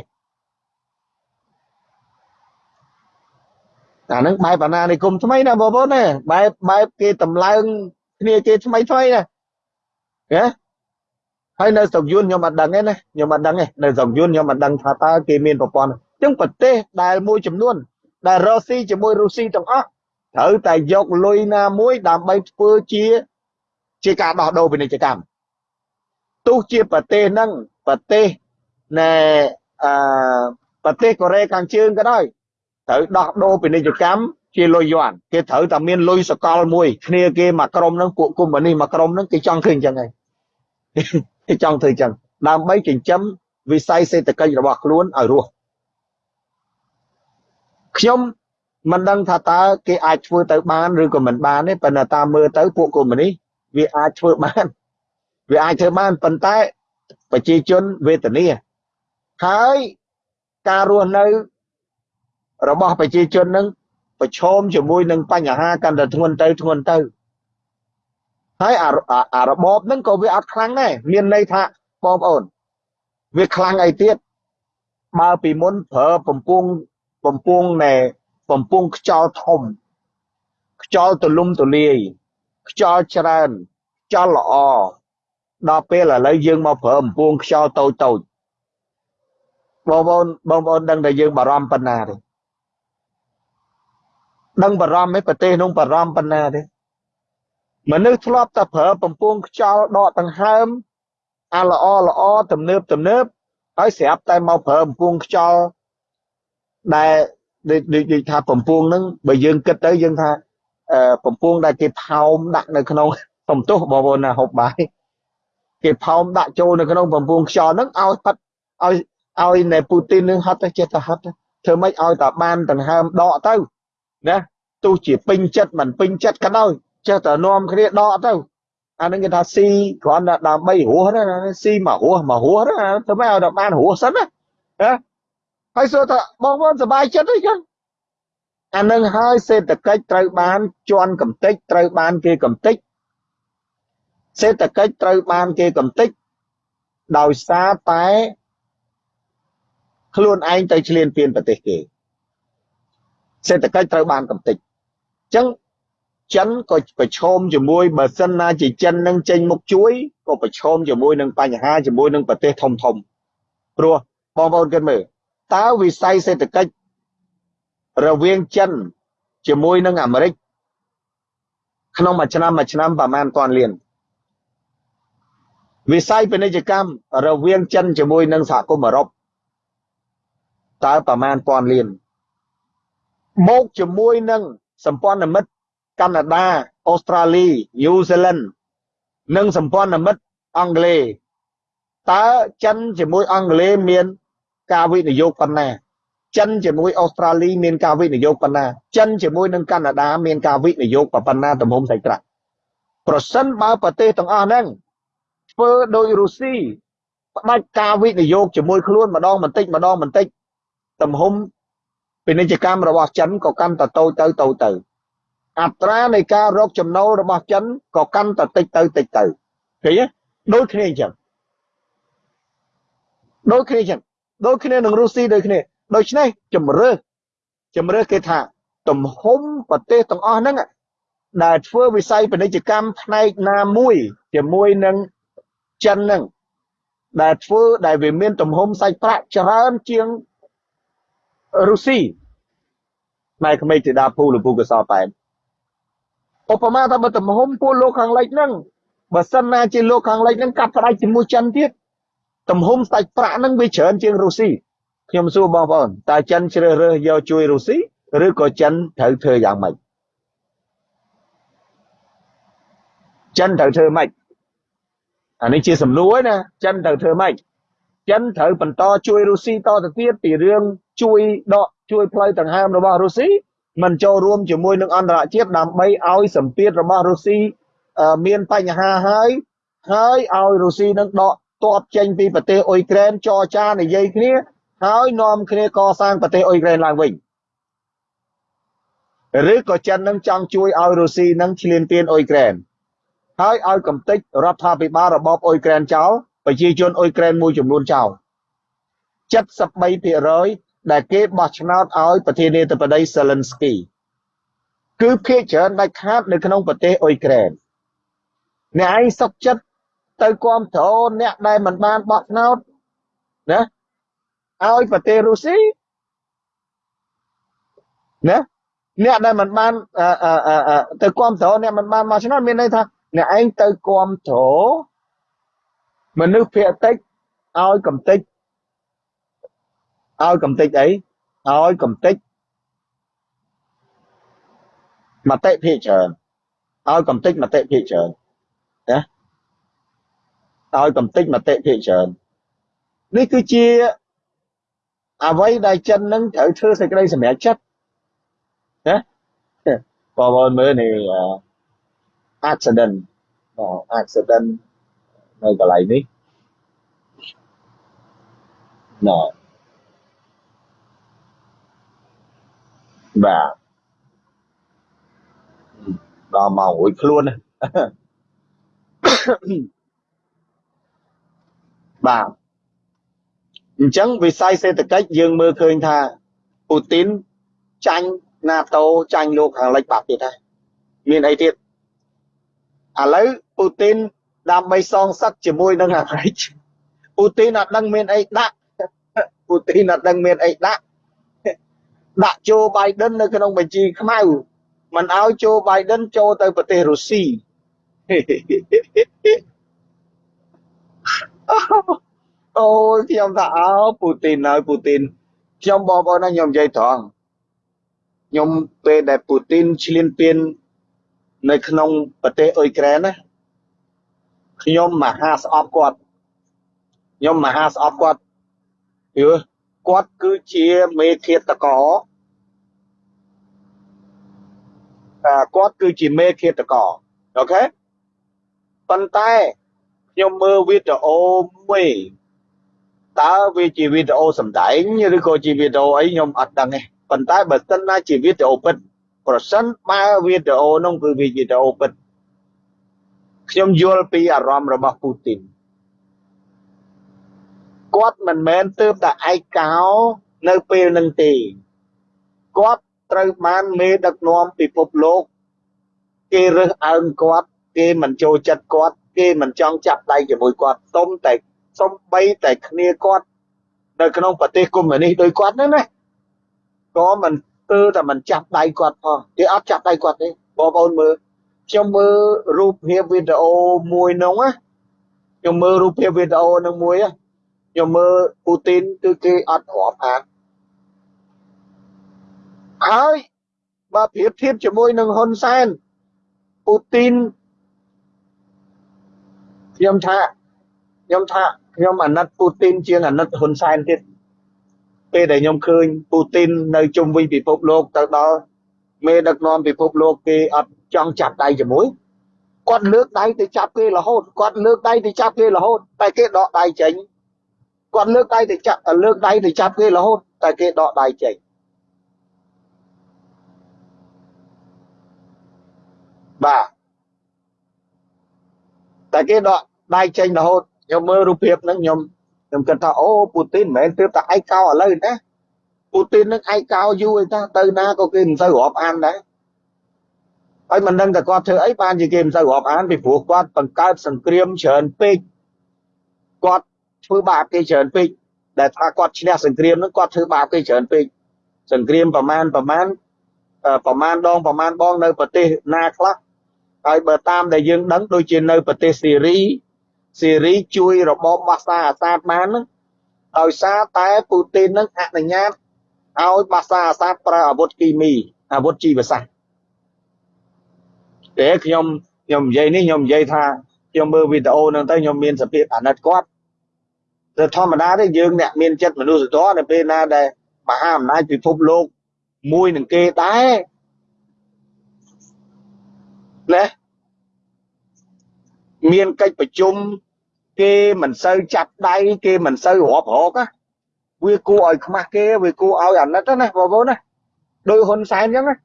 អាហ្នឹងបែបអាណានិគមថ្មីណាបងប្អូនណាបែបបែបគេតម្លើងគ្នាគេថ្មីថ្មីណាណាហើយនៅស្រុកយួនខ្ញុំអត់ដឹងទេណាខ្ញុំអត់ដឹងទេនៅស្រុកយួនខ្ញុំអត់ដឹងថាតើគេមានប្រព័ន្ធអញ្ចឹងប្រទេសដែលមួយចំនួន ដែលរ៉ូស៊ីជាមួយរុស្ស៊ីទាំងអស់ត្រូវតែយកលុយណាមួយដើម្បីធ្វើជាជាការដោះដូរពាណិជ្ជកម្មទោះជាប្រទេសហ្នឹងប្រទេសណែអឺប្រទេសកូរ៉េខាងជើងក៏ដោយត្រូវដោះដូរពាណិជ្ជកម្មជាលុយយន់គេត្រូវតែមានលុយសកលមួយគ្នាគេមកក្រុមហ្នឹងពួកគុំនេះមកក្រុមហ្នឹងគេចង់ឃើញអញ្ចឹងហើយគេចង់ធ្វើអញ្ចឹងដើម្បីចិញ្ចឹមវិស័យសេដ្ឋកិច្ចរបស់ខ្លួនឲ្យរស់ ខ្ញុំមិនដឹងថាតើគេអាចធ្វើទៅបានឬក៏មិនបានទេប៉ុន្តែតាមមើលទៅពួកកុម្មុយនីសវាអាចធ្វើបានវាអាចធ្វើបានប៉ុន្តែប្រជាជនវេទនាហើយការរស់នៅរបស់ប្រជាជននឹងប្រឈមជាមួយនឹងបញ្ហាកាន់តែធ្ងន់ទៅធ្ងន់ទៅហើយអារបបហ្នឹងក៏វាអត់ខ្លាំងដែរមានន័យថាបងប្អូន វាខ្លាំងអីទៀតបើពីមុនប្រើបំពង់ បំពង់ណែបំពង់ខ្យល់ធំ ខ្យល់ទលំទលាយខ្យល់ច្រើនខ្យល់ល្អដល់ពេលឥឡូវយើងមកប្រើបំពង់ខ្យល់តូចតូចបងប្អូនបងប្អូនដឹងតែយើងបារម្ភប៉ុណ្ណាទេដឹងបារម្ភទេប្រទេសនោះបារម្ភប៉ុណ្ណាទេមនុស្សធ្លាប់តែប្រើបំពង់ខ្យល់ដកដង្ហើមអាល្អល្អទំនើបទំនើបហើយស្រាប់តែមកប្រើបំពង់ខ្យល់ ដែលដូចថាបំពង់ហ្នឹងបើយើងគិតទៅយើងថាបំពង់ដែលគេផោមដាក់នៅក្នុងសំទោសបងប្អូនណាហូបបាយគេផោមដាក់ចូលនៅក្នុងបំពង់ខ្យល់ហ្នឹងឲ្យផិតឲ្យឲ្យនៅពូទីននឹងហត់ទៅចេះតែហត់ធ្វើម៉េចឲ្យតែបានដង្ហើមដកទៅណាទោះជាពេញចិត្តមិនពេញចិត្តក៏ដោយចេះតែនាំគ្នាដកទៅអានឹងគេថាស៊ីគ្រាន់តែដើម្បីរស់ណាស៊ីមករស់មករស់ណាធ្វើម៉េចឲ្យតែបានរស់សិនណាណា ហើយសួរថាបងប្អូនសប្បាយចិត្តទេចឹងអានឹងហើយសេដ្ឋកិច្ចត្រូវបានជន់កំតិចត្រូវបានគេកំតិចសេដ្ឋកិច្ចត្រូវបានគេកំតិចដោយសារតែខ្លួនឯងទៅឆ្លៀនពៀនប្រទេសគេសេដ្ឋកិច្ចត្រូវបានកំតិចអញ្ចឹងចិនក៏ប្រឈមជាមួយបើសិនណាជាចិននឹងចេញមុខជួយក៏ប្រឈមជាមួយនឹងបញ្ហាជាមួយនឹងប្រទេសធំធំព្រោះបងប្អូនគិតមើល តើវិស័យសេដ្ឋកិច្ចរវាងចិនជាមួយនឹងអាមេរិកក្នុងមួយឆ្នាំមួយឆ្នាំប្រហែលពាន់លានវិស័យពាណិជ្ជកម្មរវាងចិនជាមួយនឹងសហគមន៍អឺរ៉ុបតើប្រមាណពាន់លានមកជាមួយនឹងសម្ព័ន្ធមិត្តកាណាដាអូស្ត្រាលីញូហ្សេឡង់និងសម្ព័ន្ធមិត្តអង់គ្លេសតើចិនជាមួយអង់គ្លេសមាន ការវិនិយោគប៉ុណ្ណាចិនជាមួយអូស្ត្រាលីមានការវិនិយោគប៉ុណ្ណាចិនជាមួយនឹងកាណាដាមានការវិនិយោគប៉ុណ្ណាទំហំសាច់ប្រាក់ប្រសិនបើប្រទេសទាំងអស់ហ្នឹងធ្វើដោយរុស្ស៊ីផ្ដាច់ការវិនិយោគជាមួយខ្លួនម្ដងបន្តិចម្ដងបន្តិចទំហំពាណិជ្ជកម្មរបស់ចិនក៏កាន់តែតូចទៅតូចទៅ អត្រានៃការរកចំណូលរបស់ចិនក៏កាន់តែតិចទៅតិចទៅឃើញទេដូចគ្នាអញ្ចឹងដូចគ្នាអញ្ចឹង ដូចគ្នានឹងរុស្ស៊ីដូចគ្នាដូច្នេះជំរឿជំរឿគេថាទំហំប្រទេសទាំងអស់ហ្នឹងដែលធ្វើវិស័យពាណិជ្ជកម្មផ្នែកណាមួយជាមួយនឹងចិនហ្នឹងដែលធ្វើដែលវាមានទំហំសាច់ប្រាក់ច្រើនជាងរុស្ស៊ីផ្នែកក្មេកទីដាភូលពូកសោតែនឧបមាថាបើទំហំពួកលោកខាងលិចហ្នឹងបើសិនណាជាលោកខាងលិចហ្នឹងកាត់ផ្ដាច់ជាមួយចិនទៀត ទំហំសាច់ប្រាក់ហ្នឹងវាច្រើនជាងរុស្ស៊ីខ្ញុំសួរបងប្អូនតើចិនជ្រើសរើសយកជួយរុស្ស៊ីឬក៏ចិនត្រូវធ្វើយ៉ាងម៉េចចិនត្រូវធ្វើម៉េចអានេះជាសំណួរណាចិនត្រូវធ្វើម៉េចចិនត្រូវបន្តជួយរុស្ស៊ីតទៅទៀតពីរឿងជួយដកជួយផ្លូវដង្ហើមរបស់រុស្ស៊ីមិនចូលរួមជាមួយនឹងអន្តរជាតិដើម្បីឲ្យសម្ពាធរបស់រុស្ស៊ីមានបញ្ហាហើយហើយឲ្យរុស្ស៊ីនឹងដក ទ័ពចេញពីប្រទេសអ៊ុយក្រែនចរចានិយាយគ្នាហើយនាំគ្នាកសាងប្រទេសអ៊ុយក្រែនឡើងវិញឬក៏ចិននឹងចង់ជួយឲ្យរុស្ស៊ីនឹងឈ្លានពានអ៊ុយក្រែនហើយឲ្យកំទេចរដ្ឋាភិបាលរបបអ៊ុយក្រែនចោលប្រជាជនអ៊ុយក្រែនមួយចំនួនចោល73%ដែលគេបោះឆ្នោតឲ្យប្រធានាធិបតី Zelensky គឺភាគច្រើនដាច់ខាតនៅក្នុងប្រទេសអ៊ុយក្រែនអ្នកឯងសុកចិត្ត ទៅគ្រប់គ្រងអ្នកដែលមិនបានបោះឆ្នោតណាឲ្យប្រទេសរុស្ស៊ីណាអ្នកដែលមិនបានទៅគ្រប់គ្រងអ្នកមិនបានមកឆ្នោតមានន័យថាអ្នកឯងទៅគ្រប់គ្រងមនុស្សភាគតិចឲ្យកំតិចឲ្យកំតិចអីឲ្យកំតិចមតិភាគច្រើនឲ្យកំតិចមតិភាគច្រើនណា ឲ្យកំតិចមតិភាគច្រើននេះគឺជាអ្វីដែលចិននឹងត្រូវធ្វើសេចក្តីសម្រេចចិត្តណាបងប្អូនមើលនេះ accident accident នៅកន្លែងនេះណ៎បាទដល់មករួចខ្លួន បាទអញ្ចឹងវិស័យសេដ្ឋកិច្ចយើងមើលឃើញថាពូទីនចាញ់ NATO ចាញ់លោកខាងលិចបាត់ទៀតហើយមានអីទៀតឥឡូវពូទីនដើម្បីសងសឹកជាមួយនឹងអាមេរិកពូទីនអត់ដឹងមានអីដាក់ពូទីនអត់ដឹងមានអីដាក់ដាក់ជូបៃដិននៅក្នុងបញ្ជីខ្មៅមិនឲ្យជូបៃដិនចូលទៅប្រទេសរុស្ស៊ី អូយខ្ញុំថាអើពូទីនហើយពូទីនខ្ញុំបងប្អូនណាខ្ញុំនិយាយត្រង់ខ្ញុំពេលដែលពូទីនឈ្លានពាននៅក្នុងប្រទេសអ៊ុយក្រែនណាខ្ញុំមហាស្អប់គាត់ខ្ញុំមហាស្អប់គាត់យល់គាត់គឺជាមេឃាតករអាគាត់គឺជាមេឃាតករអូខេប៉ុន្តែ ខ្ញុំមើលវីដេអូមួយតើវាជាវីដេអូសម្ដែងឬក៏ជាវីដេអូអីខ្ញុំអត់ដឹងទេប៉ុន្តែបើសិនណាជាវីដេអូពិតប្រសិនបើវីដេអូនោះគឺវីដេអូពិតខ្ញុំយល់ពីអារម្មណ៍របស់ពូទីនគាត់មិនមែនទើបតែឯកោនៅពេលនឹងទេគាត់ត្រូវបានមេដឹកនាំពិភពលោកគេរើសអើងគាត់គេមិនចូលចិត្តគាត់ គេមិនចង់ចាប់ដៃជាមួយគាត់សុំតែសុំបីតែគ្នាគាត់នៅក្នុងប្រទេសកុម្មុយនីសដោយគាត់ហ្នឹងណាក៏មិនទើតែមិនចាប់ដៃគាត់ផងគេអត់ចាប់ដៃគាត់ទេបងប្អូនមើលខ្ញុំមើលរូបភាពវីដេអូមួយនោះណាខ្ញុំមើលរូបភាពវីដេអូនឹងមួយខ្ញុំមើលពូទីនគឺគេអត់រាប់អានហើយបើប្រៀបធៀបជាមួយនឹងហ៊ុនសែនពូទីន ខ្ញុំថាខ្ញុំថាខ្ញុំអាណិតពូទីនជាងអាណិតហ៊ុនសែនទៀតពេលដែលខ្ញុំឃើញពូទីននៅជុំវិញពិភពលោកទៅដល់មេដឹកនាំពិភពលោកគេអត់ចង់ចាប់ដៃជាមួយគាត់លើកដៃទៅចាប់គេរហូតគាត់លើកដៃទៅចាប់គេរហូតតែគេដកដៃចេញគាត់លើកដៃទៅចាប់លើកដៃទៅចាប់គេរហូតតែគេដកដៃចេញបាទ តែគេដកដៃចេញរហូតខ្ញុំមើលរូបភាពហ្នឹងខ្ញុំខ្ញុំគិតថាអូពូទីនមិនមែនទើបតែឯកោឥឡូវណាពូទីននឹងឯកោយូរឯតាទៅណាក៏គេមិនសូវរាប់អានដែរហើយមិនដឹងតែគាត់ធ្វើអីបានជាគេមិនសូវរាប់អានពីព្រោះគាត់បង្កើតសង្គ្រាមច្រើនពេកគាត់ធ្វើបាបគេច្រើនពេកដែលថាគាត់ឈ្នះសង្គ្រាមហ្នឹងគាត់ធ្វើបាបគេច្រើនពេកសង្គ្រាមប្រមាណប្រមាណប្រមាណដងប្រមាណបងនៅប្រទេសណាខ្លះ ហើយបើតាមដែលយើងដឹងដូចជានៅប្រទេសសេរីសេរីជួយរបបបាសាអាសាតបានហ្នឹងដោយសារតែពូទីននឹងអនុញ្ញាតឲ្យបាសាអាសាតប្រើអាវុធគីមីអាវុធជីវសាស្ត្រតែខ្ញុំខ្ញុំនិយាយនេះខ្ញុំនិយាយថាខ្ញុំមើលវីដេអូហ្នឹងទៅខ្ញុំមានសភាពអាណិតគាត់តែធម្មតាទេយើងអ្នកមានចិត្តមនុស្សធម៌នៅពេលណាដែលមហាអំណាចពិភពលោកមួយនឹងគេដែរណា មានកិច្ចប្រជុំគេមិនសូវចាប់ដៃគេមិនសូវរាប់រកណាវាគួរឲ្យខ្មាស់គេវាគួរឲ្យអាណិតណាបងប្អូនណាដោយហ៊ុនសែនអញ្ចឹងណា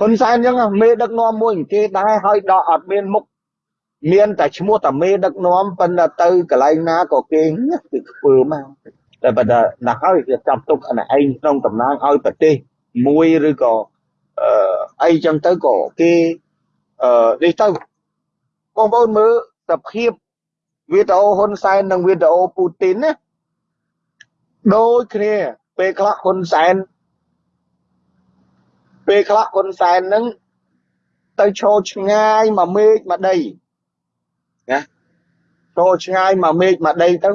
ហ៊ុនសែនអញ្ចឹងមេដឹកនាំមួយគេដែរហើយដកអត់មានមុខមានតែឈ្មោះតែមេដឹកនាំប៉ុន្តែទៅកន្លែងណាក៏គេគឺធ្វើមកតែបើណាហើយគេចាប់ទុកអាឯងក្នុងតំណាងឲ្យប្រទេសមួយឬក៏អឺអីចឹងទៅក៏គេអឺនេះទៅ បងប្អូនមើលសភាពវីដេអូហ៊ុនសែននិងវីដេអូពូទីនណាដូចគ្នាពេលខ្លះហ៊ុនសែនពេលខ្លះហ៊ុនសែននឹងទៅឈរឆ្ងាយមកមេឃមកដីណាចូលឆ្ងាយមកមេឃមកដីទៅ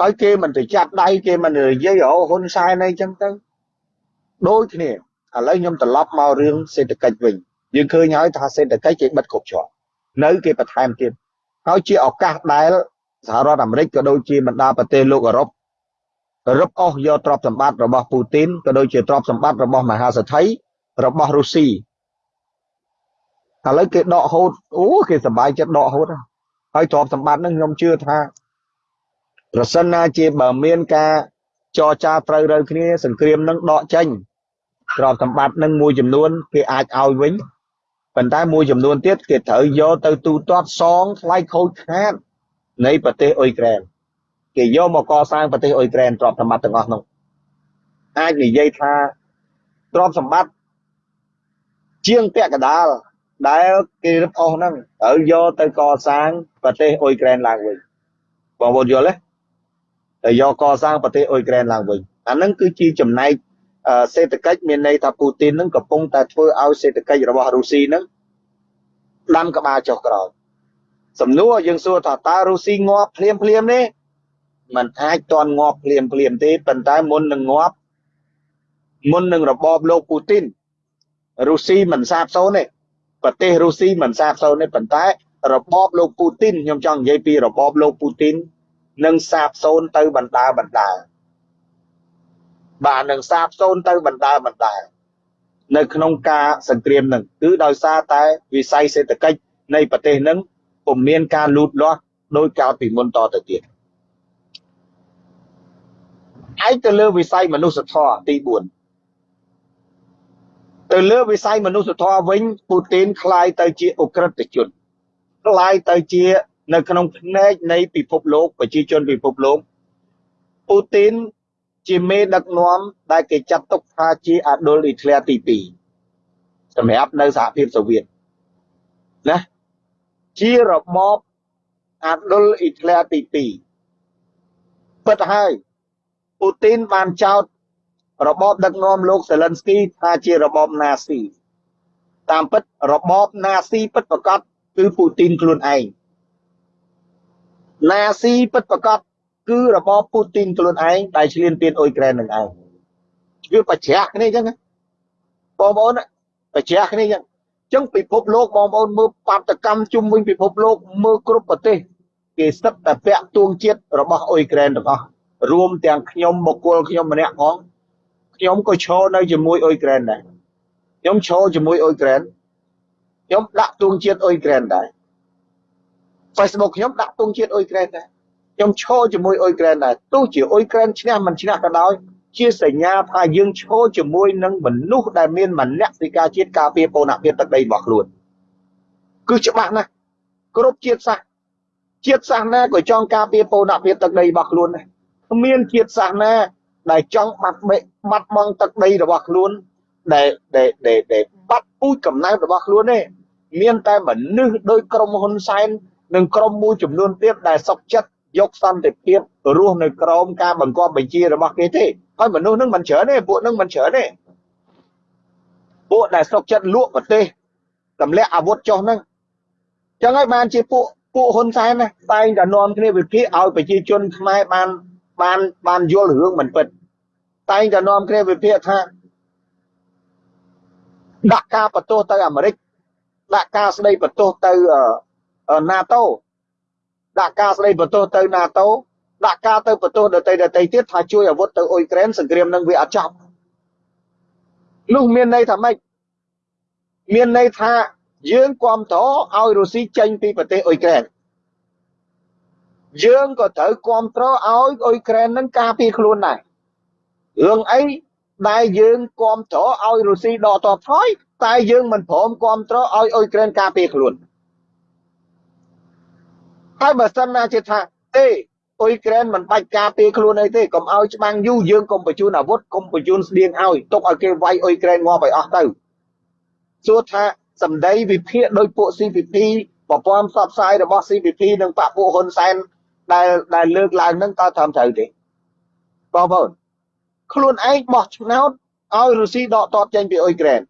ហើយគេមិនទៅចាប់ដៃគេមិននិយាយអូហ៊ុនសែនអីចឹងទៅដូចគ្នាឥឡូវខ្ញុំត្រឡប់មករឿងសេដ្ឋកិច្ចវិញយើងឃើញហើយថាសេដ្ឋកិច្ចគេបិទគ្រប់ច្រក នៅគេបន្ថែមទៀតហើយជាឱកាសដែលសហរដ្ឋអាមេរិកក៏ដូចជាបណ្ដាប្រទេសលោកអឺរ៉ុបរឹបអូសយកទ្រព្យសម្បត្តិរបស់ពូទីនក៏ដូចជាទ្រព្យសម្បត្តិរបស់មហាសេដ្ឋីរបស់រុស្ស៊ីឥឡូវគេដកហូតអូគេសប្បាយចិត្តដកហូតហើយទ្រព្យសម្បត្តិហ្នឹងខ្ញុំជឿថាប្រសិនណាជាបើមានការចរចាត្រូវរើគ្នាសង្គ្រាមនឹងដកចេញទ្រព្យសម្បត្តិនឹងមួយចំនួនគេអាចឲ្យវិញ ប៉ុន្តែមួយចំនួនទៀតគេត្រូវយកទៅទូទាត់សងថ្លៃខូចខាតនៃប្រទេសអ៊ុយក្រែនគេយកមកកសាងប្រទេសអ៊ុយក្រែនទ្រព្យសម្បត្តិទាំងអស់នោះអាចនិយាយថាទ្រព្យសម្បត្តិជាងពាក់កដាលដែលគេរឹបអូសហ្នឹងត្រូវយកទៅកសាងប្រទេសអ៊ុយក្រែនឡើងវិញបងប្អូនយល់ទេទៅយកកសាងប្រទេសអ៊ុយក្រែនឡើងវិញអាហ្នឹងគឺជាចំណែក សេដ្ឋកិច្ចមានន័យថាពូទីនហ្នឹងកំពុងតែធ្វើឲ្យសេដ្ឋកិច្ចរបស់រុស្ស៊ីហ្នឹងដាំក្បាលចុះក្រោយសំណួរយើងសួរថាតើរុស្ស៊ីងាប់ភ្លាមភ្លាមទេมันអាចតន់ងាប់ភ្លាមភ្លាមទេប៉ុន្តែមុននឹងងាប់មុននឹងរបបលោកពូទីនរុស្ស៊ីមិនសាបសូន្យទេប្រទេសរុស្ស៊ីមិនសាបសូន្យទេប៉ុន្តែរបបលោកពូទីនខ្ញុំចង់និយាយពីរបបលោកពូទីននឹងសាបសូន្យទៅបណ្ដាបណ្ដា បាទនឹងសាបសូន្យទៅបណ្ដាបណ្ដានៅក្នុងការសង្គ្រាមនឹងគឺដោយសារតែវិស័យសេដ្ឋកិច្ចនៃប្រទេសនឹងពុំមានការលូតលាស់ដោយកាលពីមុនតទៅទៀតឯទៅលើវិស័យមនុស្សធម៌ទី4ទៅលើវិស័យមនុស្សធម៌វិញពូទីនคล้ายទៅជាអ ுக ្រិតជនคล้ายទៅជានៅក្នុងផ្នែកនៃពិភពលោកប្រជាជនពិភពលោកពូទីន ជាមេដឹកនាំដែលគេចាត់ទុកថាជាអាដុលអ៊ីធ្លែទី2សម្រាប់នៅសហភាពសូវៀតណាជារបបអាដុលអ៊ីធ្លែទី2ពិតហើយពូទីនបានចោទរបបដឹកនាំលោកសេលិនស្គីថាជារបបណាស៊ីតាមពិតរបបណាស៊ីពិតប្រកបគឺពូទីនខ្លួនឯងណាស៊ីពិតប្រកប គឺរបបពូទីនខ្លួនឯងដែលឈ្លានពានអ៊ុយក្រែននឹងឯងវាបច្ចាស់គ្នាអញ្ចឹងបងប្អូនបច្ចាស់គ្នាអញ្ចឹងអញ្ចឹងពិភពលោកបងប្អូនមើលបាតកម្មជុំវិញពិភពលោកមើលគ្រប់ប្រទេសគេស្ទឹកតែពាក់ទួងជាតិរបស់អ៊ុយក្រែនទាំងអស់រួមទាំងខ្ញុំបុគ្គលខ្ញុំម្នាក់ផងខ្ញុំក៏ឈរនៅជាមួយអ៊ុយក្រែនដែរខ្ញុំឈរជាមួយអ៊ុយក្រែនខ្ញុំដាក់ទួងជាតិអ៊ុយក្រែនដែរ Facebook ខ្ញុំដាក់ទង់ជាតិអ៊ុយក្រែនដែរ ខ្ញុំឈរជាមួយអ៊ុយក្រែនដែរទោះជាអ៊ុយក្រែនឈ្នះមិនឈ្នះក៏ដោយជាសញ្ញាថាយើងឈរជាមួយនឹងមនុស្សដែលមានមនសិការជាតិការពារបូរណភាពទឹកដីរបស់ខ្លួនគឺច្បាស់ណាស់គ្រប់ជាតិសាសន៍ជាតិសាសន៍ណាក៏ចង់ការពារបូរណភាពទឹកដីរបស់ខ្លួនដែរគ្មានជាតិសាសន៍ណាដែលចង់បាត់បេបាត់បង់ទឹកដីរបស់ខ្លួនដែលដែលដែលបាត់ពូជកំណើតរបស់ខ្លួនទេមានតែមនុស្សដោយក្រុមហ៊ុនសែននិងក្រុមមួយចំនួនទៀតដែលសុកចិត្ត យកសន្តិភាពរស់នៅក្រោមការបង្គាប់បញ្ជារបស់គេទេហើយមនុស្សនឹងមិនច្រើនទេពួកនឹងមិនច្រើនទេពួកដែលសុកចិត្តលក់ប្រទេសទម្លាក់អាវុធចុះហ្នឹងចឹងហើយបានជាពួកពួកហ៊ុនសែនណាតែងតែនាំគ្នាវិភាគឲ្យប្រជាជនខ្មែរបានបានបានយល់រឿងមិនពិតតែងតែនាំគ្នាវិភាគថាដាក់ការបន្ទោសទៅអាមេរិកដាក់ការស្ដីបន្ទោសទៅ NATO ដាក់ការស្ដីបន្ទោសទៅ NATO ដាក់ការទៅបន្ទោសដទៃដទៃទៀតថាជួយអាវុធទៅអ៊ុយក្រែនសង្គ្រាមនឹងវាអត់ចប់នោះមានន័យថាម៉េចមានន័យថាយើងគ្រប់គ្រងឲ្យរុស្ស៊ីចេញពីប្រទេសអ៊ុយក្រែនយើងក៏ត្រូវគ្រប់គ្រងឲ្យអ៊ុយក្រែននឹងការពារខ្លួនដែររឿងអីដែលយើងគ្រប់គ្រងឲ្យរុស្ស៊ីដកតបថយតែយើងមិនព្រមគ្រប់គ្រងឲ្យអ៊ុយក្រែនការពារខ្លួន ហើយបើសិនណាជាថាទេអ៊ុយក្រែនមិនបាច់ការពារខ្លួនអីទេកុំឲ្យច្បាំងយូរយើងកុំបញ្ជូនអាវុធកុំបញ្ជូនស្បៀងឲ្យទុកឲ្យគេវាយអ៊ុយក្រែនងាប់ឲ្យអស់ទៅសួរថាសម្ដីវិភាគដោយពួក CPP ប្រព័ន្ធផ្សព្វផ្សាយរបស់ CPP និងបពពួកហ៊ុនសែនដែលដែលលើកឡើងនឹងតើត្រឹមត្រូវទេបងប្អូនខ្លួនឯងបោះឆ្នោតឲ្យរុស្ស៊ីដកតបចេញពីអ៊ុយក្រែន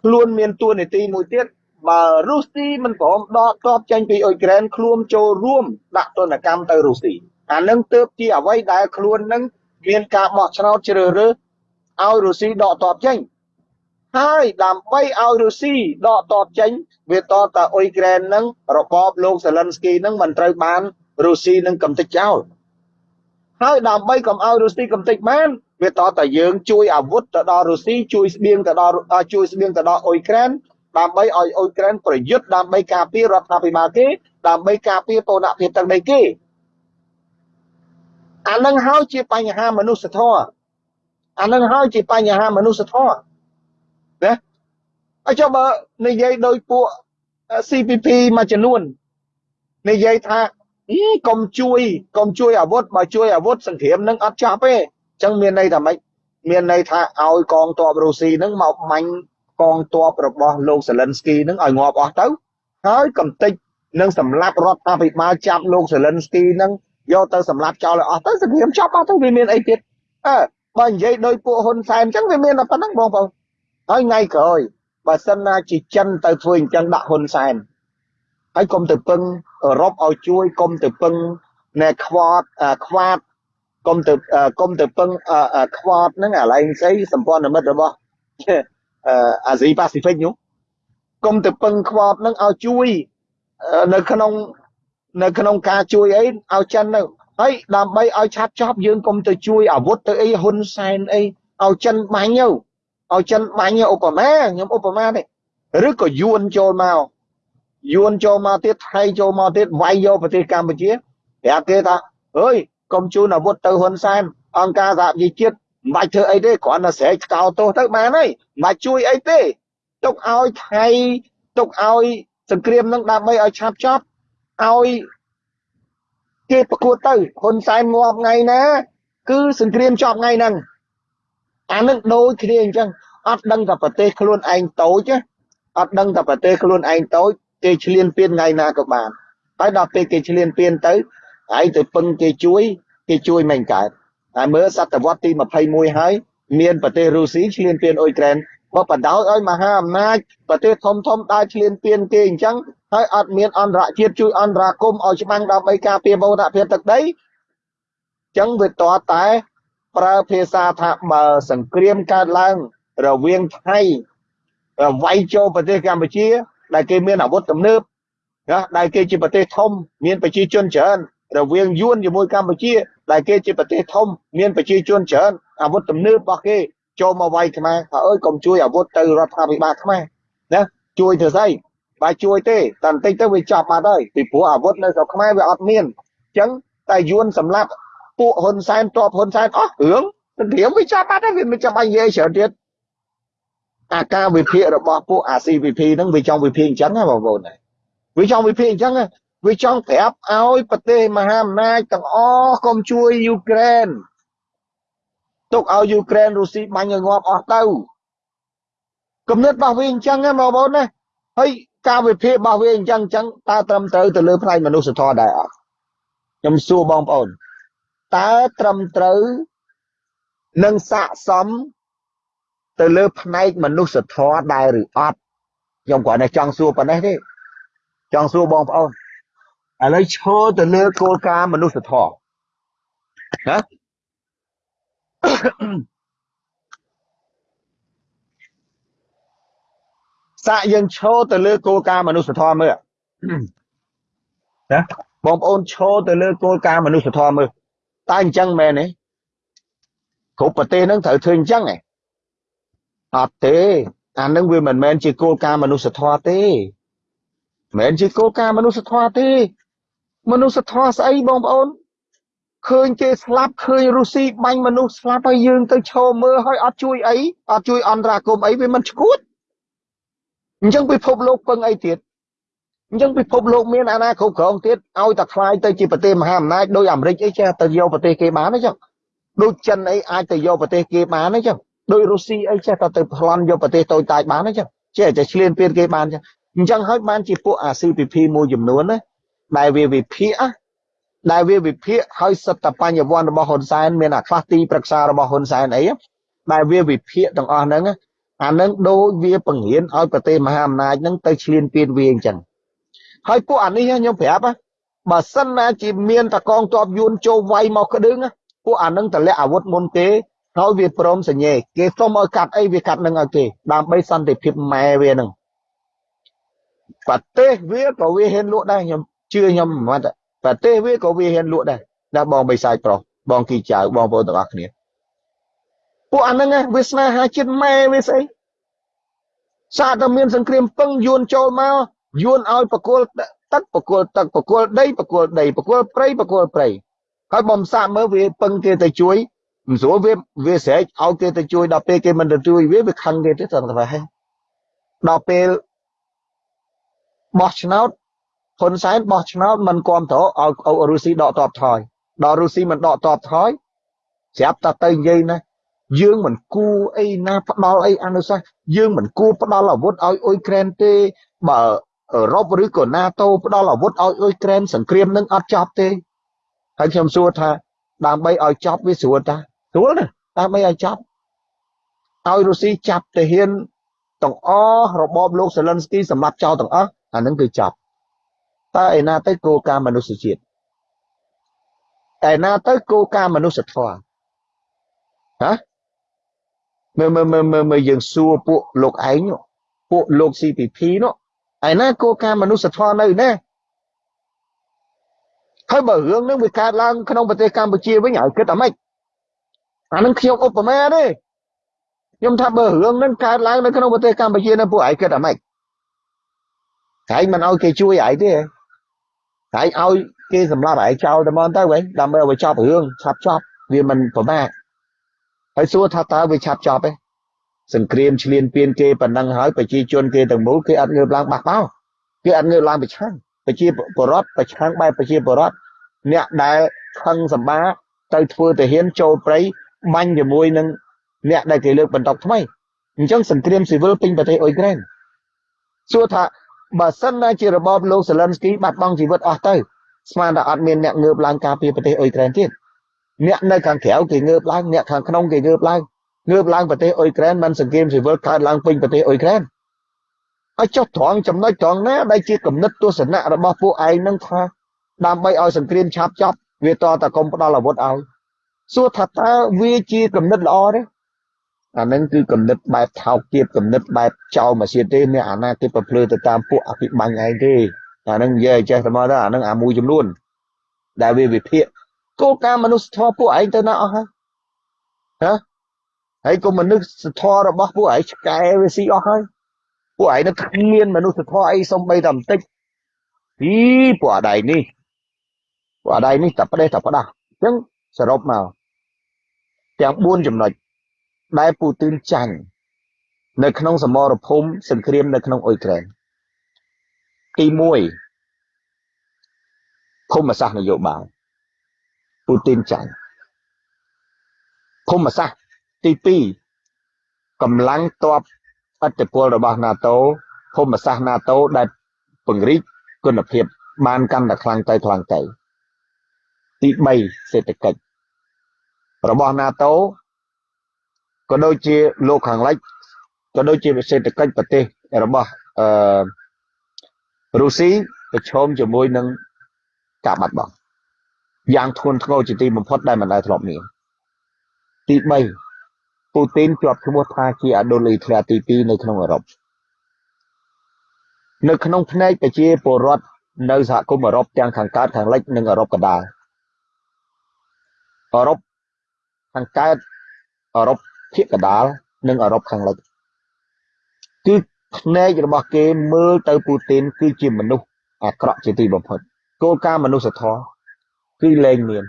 ខ្លួនមានទួនាទីមួយទៀត បើរុស្ស៊ីមិនព្រមដកទ័ពចេញពីអ៊ុយក្រែនខ្លួនចូលរួមដាក់ទណ្ឌកម្មទៅរុស្ស៊ីអានឹងទើបជាអ្វីដែលខ្លួននឹងមានការបោះឆ្នោតជ្រើសរើសឲ្យរុស្ស៊ីដកទ័ពចេញហើយដើម្បីឲ្យរុស្ស៊ីដកទ័ពចេញវាតតអ៊ុយក្រែននឹងរបបលោកសេលិនស្គីនឹងមិនត្រូវបានរុស្ស៊ីនឹងកំទេចចោលហើយដើម្បីកុំឲ្យរុស្ស៊ីកំទេចបានវាតតយើងជួយអាវុធទៅដល់រុស្ស៊ីជួយស្បៀងទៅដល់ជួយស្បៀងទៅដល់អ៊ុយក្រែន ដើម្បីឲ្យអ៊ុយក្រែនប្រយុទ្ធដើម្បីការពាររដ្ឋាភិបាលគេដើម្បីការពារបូរណភាពទឹកដីគេអានឹងហើយជាបញ្ហាមនុស្សធម៌អានឹងហើយជាបញ្ហាមនុស្សធម៌ណាអញ្ចឹងបើនិយាយដោយពួក CPP មួយចំនួននិយាយថាកុំជួយកុំជួយអាវុធបើជួយអាវុធសង្គ្រាមនឹងអត់ចប់ទេអញ្ចឹងមានន័យថាម៉េចមានន័យថាឲ្យកងទ័ពរុស្ស៊ីនឹងមកមាញ់ កងទ័ពរបស់លោកសេលិនស្គីនឹងឲ្យងាប់អស់ទៅហើយកំតិចនឹងសម្លាប់រដ្ឋាភិបាលចាប់លោកសេលិនស្គីនឹងយកទៅសម្លាប់ចោលឲ្យអស់ទៅសង្គ្រាមចប់អស់ទៅវាមានអីទៀតអើបើនិយាយដោយពួកហ៊ុនសែនអញ្ចឹងវាមានតែប៉ុណ្្នឹងបងប្អូនហើយថ្ងៃក្រោយបើសិនណាជាចិនទៅធ្វើអញ្ចឹងដាក់ហ៊ុនសែនហើយកុំទៅពឹងអឺរ៉ុបឲ្យជួយកុំទៅពឹងណែខ្វាត់ខ្វាត់កុំទៅកុំទៅពឹងខ្វាត់ហ្នឹងអាឡែងស្អីសម្ព័ន្ធមិត្តរបស់ អាស៊ីប៉ាស៊ីហ្វិកនោះកុំទៅពឹងខ្វាត់ហ្នឹងឲ្យជួយនៅក្នុងនៅក្នុងការជួយអីឲ្យចិនទៅហើយដើម្បីឲ្យឆាប់ចប់យើងកុំទៅជួយអាវុធទៅអីហ៊ុនសែនអីឲ្យចិនបាញ់ទៅឲ្យចិនបាញ់ឧបមាខ្ញុំឧបមាទេឬក៏យួនចូលមកយួនចូលមកទៀតថៃចូលមកទៀតវាយយកប្រទេសកម្ពុជាប្រាប់គេថាអើយកុំជូនអាវុធទៅហ៊ុនសែនអង្គការសហជីវជាតិ មិនបាច់ធ្វើអីទេគ្រាន់តែស្រែកកោទោសទៅបានហើយមិនបាច់ជួយអីទេទុកឲ្យថៃទុកឲ្យសង្គ្រាមនឹងដើម្បីឲ្យឆាប់ចប់ឲ្យគេប្រកួតទៅហ៊ុនសែនងាប់ថ្ងៃណាគឺសង្គ្រាមចប់ថ្ងៃហ្នឹងអានឹងដូចគ្នាអញ្ចឹងអត់ដឹងតែប្រទេសខ្លួនឯងតូចអត់ដឹងតែប្រទេសខ្លួនឯងតូចគេឆ្លៀនពៀនថ្ងៃណាក៏បានហើយដល់ពេលគេឆ្លៀនពៀនទៅហើយទៅពឹងគេជួយគេជួយមិនកើត ហើយមើលសតវត្សទី21ហើយមានប្រទេសរុស្ស៊ីឆ្លៀនពៀនអ៊ុយក្រែនបើបដៅឲ្យមហាអំណាចប្រទេសធំធំដើរឆ្លៀនពៀនគេអញ្ចឹងហើយអត់មានអន្តរជាតិជួយអន្តរាគមឲ្យច្បាំងដើម្បីការពារមរតភាពទឹកដីអញ្ចឹងវាតតែប្រើភាសាថាបើសង្គ្រាមកើតឡើងរវាងថៃវាយចូលប្រទេសកម្ពុជា ដែលគេមានអាវុធទំនើបណាដែលគេជាប្រទេសធំមានប្រជាជនច្រើនរវាងយួនជាមួយកម្ពុជា ដែលគេជាប្រទេសធំមានប្រជាជនច្រើនអាវុធទំនើបរបស់គេចូលមកវាយខ្មែរថាអើយកុំជួយអាវុធទៅរដ្ឋាភិបាលខ្មែរណាជួយធ្វើស្អីបើជួយទេតែបន្តិចទៅវាចប់បាត់ហើយពីព្រោះអាវុធនៅស្រុកខ្មែរវាអត់មានអញ្ចឹងតែយួនសម្រាប់ពួកហ៊ុនសែនតបហ៊ុនសែនអស់រឿងសង្គ្រាមវាចប់បាត់ហើយវាមិនចាំបាច់និយាយច្រើនទៀតអាការវិភាគរបស់ពួកអា CVP ហ្នឹងវាចង់វិភាគអញ្ចឹងណាបងប្អូនវាចង់វិភាគអញ្ចឹង វាចង់ប្រាប់ឲ្យប្រទេសមហាអំណាចទាំងអស់កុំជួយយូក្រែនទុកឲ្យយូក្រែនរុស្ស៊ីបាញ់ឲ្យងាប់អស់ទៅគំនិតរបស់វាអញ្ចឹងណាបងប្អូនណាហើយការវិភាគរបស់វាអញ្ចឹងអញ្ចឹងតើត្រឹមត្រូវទៅលើផ្នែកមនុស្សធម៌ដែរអត់ខ្ញុំសួរបងប្អូនតើត្រឹមត្រូវនឹងស័កសមទៅលើផ្នែកមនុស្សធម៌ដែរឬអត់ខ្ញុំគ្រាន់តែចង់សួរប៉ុណ្ណេះទេចង់សួរបងប្អូន ឥឡូវឈរទៅលើគោលការណ៍មនុស្សធម៌ណាសាកយើងឈរទៅលើគោលការណ៍មនុស្សធម៌មើលណាបងប្អូនឈរទៅលើគោលការណ៍មនុស្សធម៌មើលតើអញ្ចឹងមែនទេគ្រប់ប្រទេសហ្នឹងត្រូវធ្វើអញ្ចឹងហ៎អត់ទេអានឹងវាមិនមែនជាគោលការណ៍មនុស្សធម៌ទេមិនមែនជាគោលការណ៍មនុស្សធម៌ទេ មនុស្សធម៌ស្អីបងប្អូនឃើញគេស្លាប់ឃើញរុស្ស៊ីបាញ់មនុស្សស្លាប់ហើយយើងទៅឈរមើលហើយអត់ជួយអីអត់ជួយអន្តរាគមអីវាមិនឈួតអញ្ចឹងពិភពលោកពឹងអីទៀតអញ្ចឹងពិភពលោកមានអាណាគ្រប់គ្រងទៀតឲ្យតែខ្លាយទៅជាប្រទេសមហាអំណាចដោយអាមេរិកអីចេះទៅយកប្រទេសគេបានអញ្ចឹងដូចចិនអីអាចទៅយកប្រទេសគេបានអញ្ចឹងដោយរុស្ស៊ីអីចេះតែទៅប្លន់យកប្រទេសតូចតាចបានអញ្ចឹងចេះតែឆ្លៀនពៀនគេបានអញ្ចឹងអញ្ចឹងហើយបានជាពួកអា CPP មួយចំនួនណា ដែលវាវិភាគដែលវាវិភាគហើយសិតតបញ្ញវន្តរបស់ហ៊ុនសែនមានអាខ្លះទីប្រឹក្សារបស់ហ៊ុនសែនអីដែលវាវិភាគទាំងអស់ហ្នឹងអានឹងដូចវាបង្រៀនឲ្យប្រទេសមហាអំណាចហ្នឹងទៅឆ្លៀនពៀនវាអញ្ចឹងហើយពួកអានេះខ្ញុំប្រាប់បើសិនណាជាមានតកងតបយួនចូលវាយមកក្តឹងពួកអានឹងតម្លាក់អាវុធមុនគេហើយវាព្រមសញ្ញេគេសុំឲ្យកាត់អីវាកាត់នឹងឲ្យគេដើម្បីសន្តិភាពម៉ែវានឹងប្រទេសវាក៏វាហ៊ានលក់ដែរខ្ញុំ ជឿខ្ញុំមិនមែនប្រទេសវាក៏វាហ៊ានលក់ដែរដល់បងបិសាយប្រុសបងគីចៅបងប្អូនទាំងអស់គ្នាពួកអាហ្នឹងវាស្នេហាជាតិម៉ែវាស្អីសាតែមានសង្គ្រាមពឹងយួនចូលមកយួនឲ្យបកគលទឹកបកគលទឹកបកគលដីបកគលដីបកគលព្រៃបកគលព្រៃហើយបំសាកមើលវាពឹងគេទៅជួយមិនស្រួលវាវាស្រែកឲ្យគេទៅជួយដល់ពេលគេមិនទៅជួយវាវាខឹងគេទេត្រង់តែហេដល់ពេលបោះឆ្នោត ហ៊ុនសែនបោះឆ្នោតមិនគ្រប់ត្រឲ្យរុស្ស៊ីដកតបថយដល់រុស្ស៊ីមិនដកតបថយស្រាប់តែទៅនិយាយណាយើងមិនគួរអីណាផ្ដាល់អីអនុសាសន៍យើងមិនគួរផ្ដាល់អាវុធឲ្យអ៊ុយក្រែនទេបើអឺរ៉ុបឬក៏ណាតូផ្ដាល់អាវុធឲ្យអ៊ុយក្រែនសង្គ្រាមនឹងអត់ចប់ទេហើយខ្ញុំសួរថាដើម្បីឲ្យចប់វាស្រួលតាស្រួលណាដើម្បីឲ្យចប់ឲ្យរុស្ស៊ីចាប់ទាហានតទាំងអស់របបលោកសេលិនស្គីសម្រាប់ចោលទាំងអស់អានឹងគឺចាប់ តើឯណាទៅគោលការណ៍មនុស្សជាតិឯណាទៅគោលការណ៍មនុស្សធម៌ហ៎មើលមើលមើលមើលមើលយើងសួរពួកលោកឯងពួកលោក CPP នោះឯណាគោលការណ៍មនុស្សធម៌នៅណាហើយបើរឿងនឹងវាកើតឡើងក្នុងប្រទេសកម្ពុជាវិញហើយគិតអាម៉េចអានឹងខ្ញុំឧបមាទេខ្ញុំថាបើរឿងនឹងកើតឡើងនៅក្នុងប្រទេសកម្ពុជានៅពួកឯងគិតអាម៉េចឯងមិនឲ្យគេជួយឯងទេ ឯងឲ្យគេសម្លាប់ឯងចោលតែមកទៅវិញដើម្បីឲ្យចប់រឿងឆាប់ចប់វាមិនប្រមាថហើយសួរថាតើវាឆាប់ចប់ទេសង្គ្រាមឈ្លានពានគេប៉ុណ្ណឹងហើយប្រជាជនគេទាំងមូលគេអត់ងើបឡើងបះបោគេអត់ងើបឡើងប្រឆាំងប្រជាពលរដ្ឋប្រឆាំងបែបប្រជាពលរដ្ឋអ្នកដែលខឹងសម្បាទៅធ្វើទាហានចូលព្រៃបាញ់ជាមួយនឹងអ្នកដែលគេលើកបន្តថ្មីអញ្ចឹងសង្គ្រាមស៊ីវិលពេញប្រទេសអ៊ុយក្រែនសួរថា បើសិនណាជារបបលោកសេលិនស្គីបាត់បង់ជីវិតអស់ទៅស្មានថាអត់មានអ្នកងើបឡើងការពារប្រទេសអ៊ុយក្រែនទៀតអ្នកនៅខាងក្រៅគេងើបឡើងអ្នកខាងក្នុងគេងើបឡើងងើបឡើងប្រទេសអ៊ុយក្រែនមិនសង្គ្រាមស៊ីវិលកើតឡើងពេញប្រទេសអ៊ុយក្រែនហើយចុះត្រង់ចំណុចត្រង់ណាដែលជាគំនិតទស្សនៈរបស់ពួកឯងនឹងថាដើម្បីឲ្យសង្គ្រាមឆាប់ចប់វាតតែកុំផ្ដល់អាវុធឲ្យសួរថាតើវាជាគំនិតល្អទេ អានឹងគឺគំនិតបែបថោកទាបគំនិតបែបចោលមកសៀតទេអ្នកអាណាគេប្រភ្លឺទៅតាមពួកអភិបាញ់ឯងទេអានឹងនិយាយចេះតែមកទៅអានឹងអាមួយចំនួនដែលវាវិភាគគោលការណ៍មនុស្សធម៌ពួកឯងទៅណាអស់ហើយហ៎ហើយក៏មនុស្សធម៌របស់ពួកឯងឆ្កែវាស៊ីអស់ហើយពួកឯងនឹងគ្មានមនុស្សធម៌អីសំបីតែបន្តិចអីពួកអដៃនេះពួកអដៃនេះតែផ្ដេសតែផ្ដាស់អញ្ចឹងសរុបមកទាំង4ចំណុច ដែលពូទីនចាញ់នៅក្នុងសមរភូមិសង្គ្រាមនៅក្នុងអ៊ុយក្រែនទី1ភូមិសាស្ត្រនយោបាយពូទីនចាញ់ភូមិសាស្ត្រទី2កម្លាំងតបអធិពលរបស់ NATO ភូមិសាស្ត្រ NATO ដែលពង្រីកគុណភាព បានកាន់តែខ្លាំងទៅខ្លាំងទៅទី3សេដ្ឋកិច្ចរបស់ NATO ក៏ដូចជាលោកខាងលិចក៏ដូចជាសេដ្ឋកិច្ចប្រទេសរបស់អឺរុស្ស៊ីប្រឈមជាមួយនឹងការបាត់បង់យ៉ាងធ្ងន់ធ្ងរជាទីបំផុតដែលមិនដែលធ្លាប់មានទី3ពូទីនជាប់ឈ្មោះថាជាអដុលអ៊ីធ្លាទី2នៅក្នុងអឺរ៉ុបនៅក្នុងផ្នែកប្រជាពលរដ្ឋនៅសហគមន៍អឺរ៉ុបទាំងខាងកើតខាងលិចនិងអឺរ៉ុបកណ្ដាលអឺរ៉ុបខាងកើតអឺរ៉ុប ភាគកណ្ដាលនិងអឺរ៉ុបខាងលិចគឺផ្នែករបស់គេមើលទៅពូទីនគឺជាមនុស្សអាក្រក់ជាទីបំផុតគោលការណ៍មនុស្សធម៌គឺលែងមាន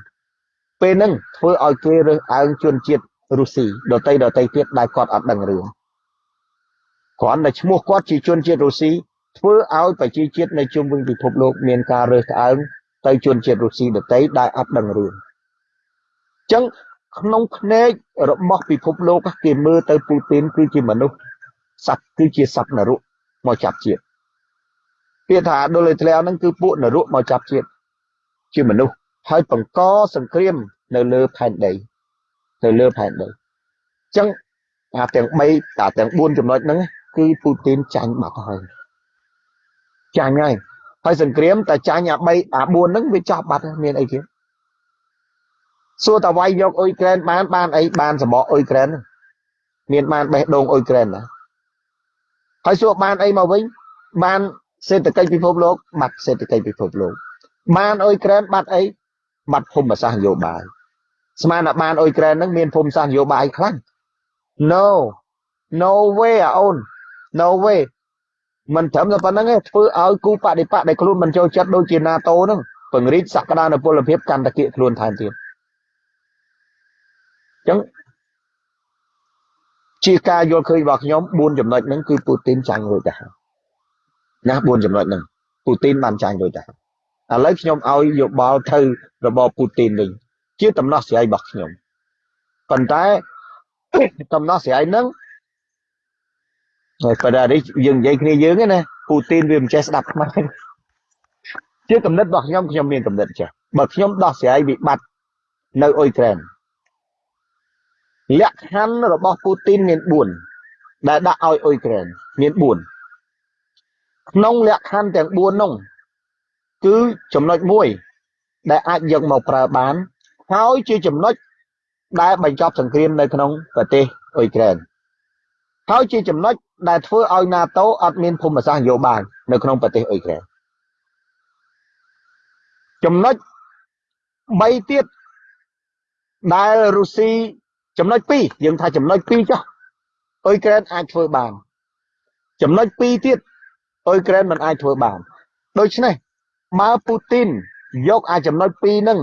ពេលហ្នឹងធ្វើឲ្យគេរើសអើងជនជាតិរុស្ស៊ីដតីដតីទៀតដែលគាត់អត់ដឹងរឿងគ្រាន់តែឈ្មោះគាត់ជាជនជាតិរុស្ស៊ីធ្វើឲ្យប្រជាជាតិនៅជុំវិញពិភពលោកមានការរើសអើងទៅជនជាតិរុស្ស៊ីដតីដែលអត់ដឹងរឿងអញ្ចឹង ក្នុងភ្នែករបស់ពិភពលោកគេមើលទៅពូទីនគឺជាមនុស្សសត្វគឺជាសត្វនរកមកចាប់ជាតិពាក្យថាដូលេធ្លាហ្នឹងគឺពួកនរកមកចាប់ជាតិជាមនុស្សហើយបង្កសង្គ្រាមនៅលើផែនដីនៅលើផែនដីអញ្ចឹងអាទាំង3អាទាំង4ចំណុចហ្នឹងគឺពូទីនចាញ់បាត់ហើយចាញ់ហើយហើយសង្គ្រាមតែចាញ់អា3អា4ហ្នឹងវាចប់បាត់មានអីទៀត សួរតវាយយកអ៊ុយក្រែនបានបានអីបានសបកអ៊ុយក្រែនមានបានបេះដូងអ៊ុយក្រែនណាហើយសួរបានអីមកវិញបានសេដ្ឋកិច្ចពិភពលោកបាត់សេដ្ឋកិច្ចពិភពលោកបានអ៊ុយក្រែនបាត់អីបាត់ភូមិសាស្ត្រនយោបាយស្មានថាបានអ៊ុយក្រែនហ្នឹងមានភូមិសាស្ត្រនយោបាយខ្លាំង No no way អូន no way មិនត្រឹមតែប៉ុណ្្នឹងទេធ្វើឲ្យគូបដិបកដែលខ្លួនមិនចូលចិត្តដូចជា NATO ហ្នឹងពង្រីកសក្តានុពលភាពកាន់តែគៀកខ្លួនថែមទៀត ចឹងជាការយល់ឃើញរបស់ខ្ញុំ4ចំណុចហ្នឹងគឺពូទីនចាញ់រួចទៅហើយណា4ចំណុចហ្នឹងពូទីនបានចាញ់រួចទៅហើយឥឡូវខ្ញុំឲ្យយោបល់ទៅរបបពូទីនវិញជាដំណោះស្រាយរបស់ខ្ញុំប៉ុន្តែដំណោះស្រាយហ្នឹងហើយប៉ុន្តែនេះយើងនិយាយគ្នាយើងណាពូទីនវាមិនចេះស្ដាប់ខ្មែរជាកំណត់របស់ខ្ញុំខ្ញុំមានកំណត់ចេះបើខ្ញុំដោះស្រាយវិបត្តិនៅអ៊ុយក្រែន លក្ខខណ្ឌរបស់ពូទីនមាន4ដែលដាក់ឲ្យអ៊ុយក្រែនមាន4ក្នុងលក្ខខណ្ឌទាំង4នោះគឺចំណុចមួយដែលអាចយកមកប្រើបាន ហើយជាចំណុចដែលបញ្ចប់សង្គ្រាមនៅក្នុងប្រទេសអ៊ុយក្រែនហើយជាចំណុចដែលធ្វើឲ្យ NATO អត់មានភូមិសាស្ត្រនយោបាយនៅក្នុងប្រទេសអ៊ុយក្រែនចំណុច3ទៀតដែលរុស្ស៊ី ចំណុច2យើងថាចំណុច2ចុះអ៊ុយក្រែនអាចធ្វើបាន ចំណុច2ទៀតអ៊ុយក្រែនមិនអាចធ្វើបានដូច្នេះបើពូទីនយកអាចំណុច2ហ្នឹង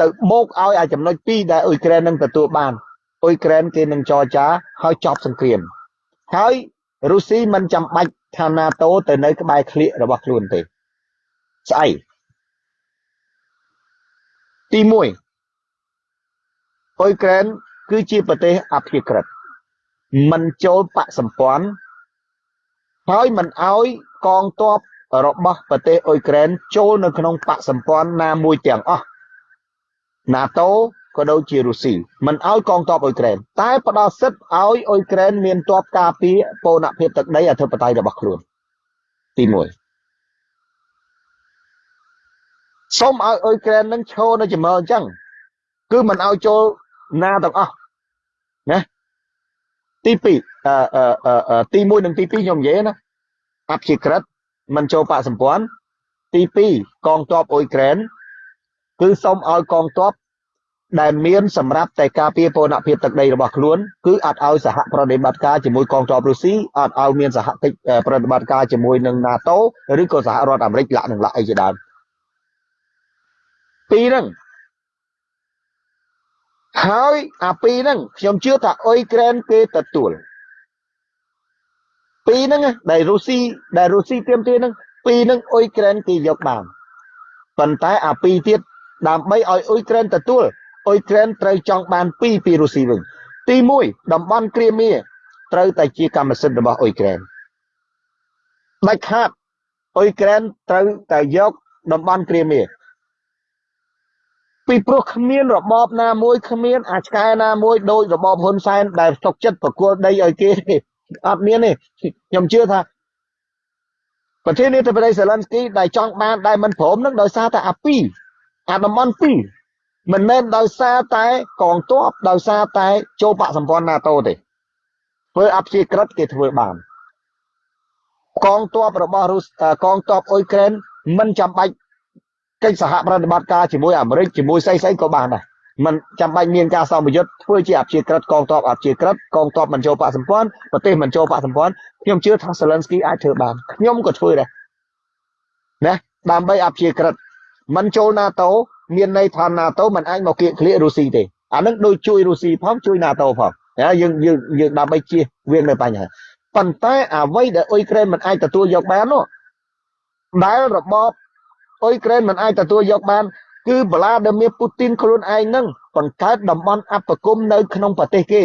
ទៅបូកឲ្យអាចំណុច2ដែលអ៊ុយក្រែននឹងទទួលបានអ៊ុយក្រែនគេនឹងចរចាហើយចប់សង្គ្រាមហើយរុស្ស៊ីមិនចាំបាច់ថា NATO ទៅនៅក្បែរក្លៀករបស់ខ្លួនទេស្អីទី1អ៊ុយក្រែន គឺជាប្រទេសអភិក្រិតមិនចូលបកសម្ព័ន្ធហើយមិនអោយកងទ័ពរបស់ប្រទេសអ៊ុយក្រែនចូលនៅក្នុងបកសម្ព័ន្ធណាមួយទាំងអស់ NATO ក៏ដូចជារុស្ស៊ីមិនអោយកងទ័ពអ៊ុយក្រែនតែផ្ដល់សិទ្ធិឲ្យអ៊ុយក្រែនមានទ័ពការពារពូនភាពទឹកដីអធិបតេយ្យរបស់ខ្លួនទី1សូមឲ្យអ៊ុយក្រែននឹងឈរនៅចំណុចអញ្ចឹងគឺមិនឲ្យចូល ណាទាំងអស់ណាទី2អឺអឺទី1និងទី2ខ្ញុំនិយាយណាអព្យាក្រឹតមិនចូលបកសម្ព័ន្ធទី2កងទ័ពអ៊ុយក្រែនគឺសូមឲ្យកងទ័ពដែលមានសម្រាប់តែការពារពូនភាពទឹកដីរបស់ខ្លួនគឺអត់ឲ្យសហប្រតិបត្តិការជាមួយកងទ័ពរុស្ស៊ីអត់ឲ្យមានសហកិច្ចប្រតិបត្តិការជាមួយនឹង NATO ឬក៏សហរដ្ឋអាមេរិកលាក់នឹងលាក់អីជាដើមពីរហ្នឹង ហើយអាពីរហ្នឹងខ្ញុំជឿថាអ៊ុយក្រែនគេទទួលពីរហ្នឹងដែលរុស្ស៊ីដែលរុស្ស៊ីទៀមទាហ្នឹងពីរហ្នឹងអ៊ុយក្រែនគេយកបានប៉ុន្តែអាពីរទៀតដើម្បីឲ្យអ៊ុយក្រែនទទួលអ៊ុយក្រែនត្រូវចង់បានពីរពីរុស្ស៊ីវិញទី1តំបន់គ្រីមៀត្រូវតែជាកម្មសិទ្ធិរបស់អ៊ុយក្រែនដាច់ខាតអ៊ុយក្រែនត្រូវតែយកតំបន់គ្រីមៀ ពីព្រោះគ្មានរបបណាមួយគ្មានអាឆ្កែណាមួយដោយរបបហ៊ុនសែនដែលស្តុកចិត្តប្រគល់ដីឲ្យគេអត់មានទេខ្ញុំជឿថាប្រធានាធិបតីសេឡិនស្គីដែលចង់បានដែលមិនព្រមនឹងដោយសារតែអាពីអាតំបន់ពីរមិនមែនដោយសារតែកងទ័ពដោយសារតែចូលបកសម្ព័ន្ធ NATO ទេធ្វើអព្យាក្រឹតគេធ្វើបានកងទ័ពរបស់រុស្កងទ័ពអ៊ុយក្រែនមិនចាំបាច់ កិច្ចសហប្រតិបត្តិការជាមួយអាមេរិកជាមួយស្អីស្អីក៏បានដែរមិនចាំបាច់មានការសម្ពយុទ្ធធ្វើជាអព្យាក្រឹតកងទ័ពអព្យាក្រឹតកងទ័ពមិនចូលបកសម្ព័ន្ធប្រទេសមិនចូលបកសម្ព័ន្ធខ្ញុំជឿថា Zelensky អាចធ្វើបានខ្ញុំក៏ធ្វើដែរណាដើម្បីអព្យាក្រឹតមិនចូល NATO មានន័យថា NATO មិនអាចមកគៀកក្លៀករុស្ស៊ីទេអានឹងដូចជួយរុស្ស៊ីផងជួយ NATO ផងយើងយើងយើងដើម្បីជៀសវាងនៅបញ្ហាប៉ុន្តែអ្វីដែលអ៊ុយក្រែនមិនអាចទទួលយកបាននោះដែលរបប អ៊ុយក្រែនមិនអាចទទួលយកបាន គឺវ្លាឌីមៀពូទីនខ្លួនឯងនឹងបង្កើតតំបន់អបគមនៅក្នុងប្រទេសគេ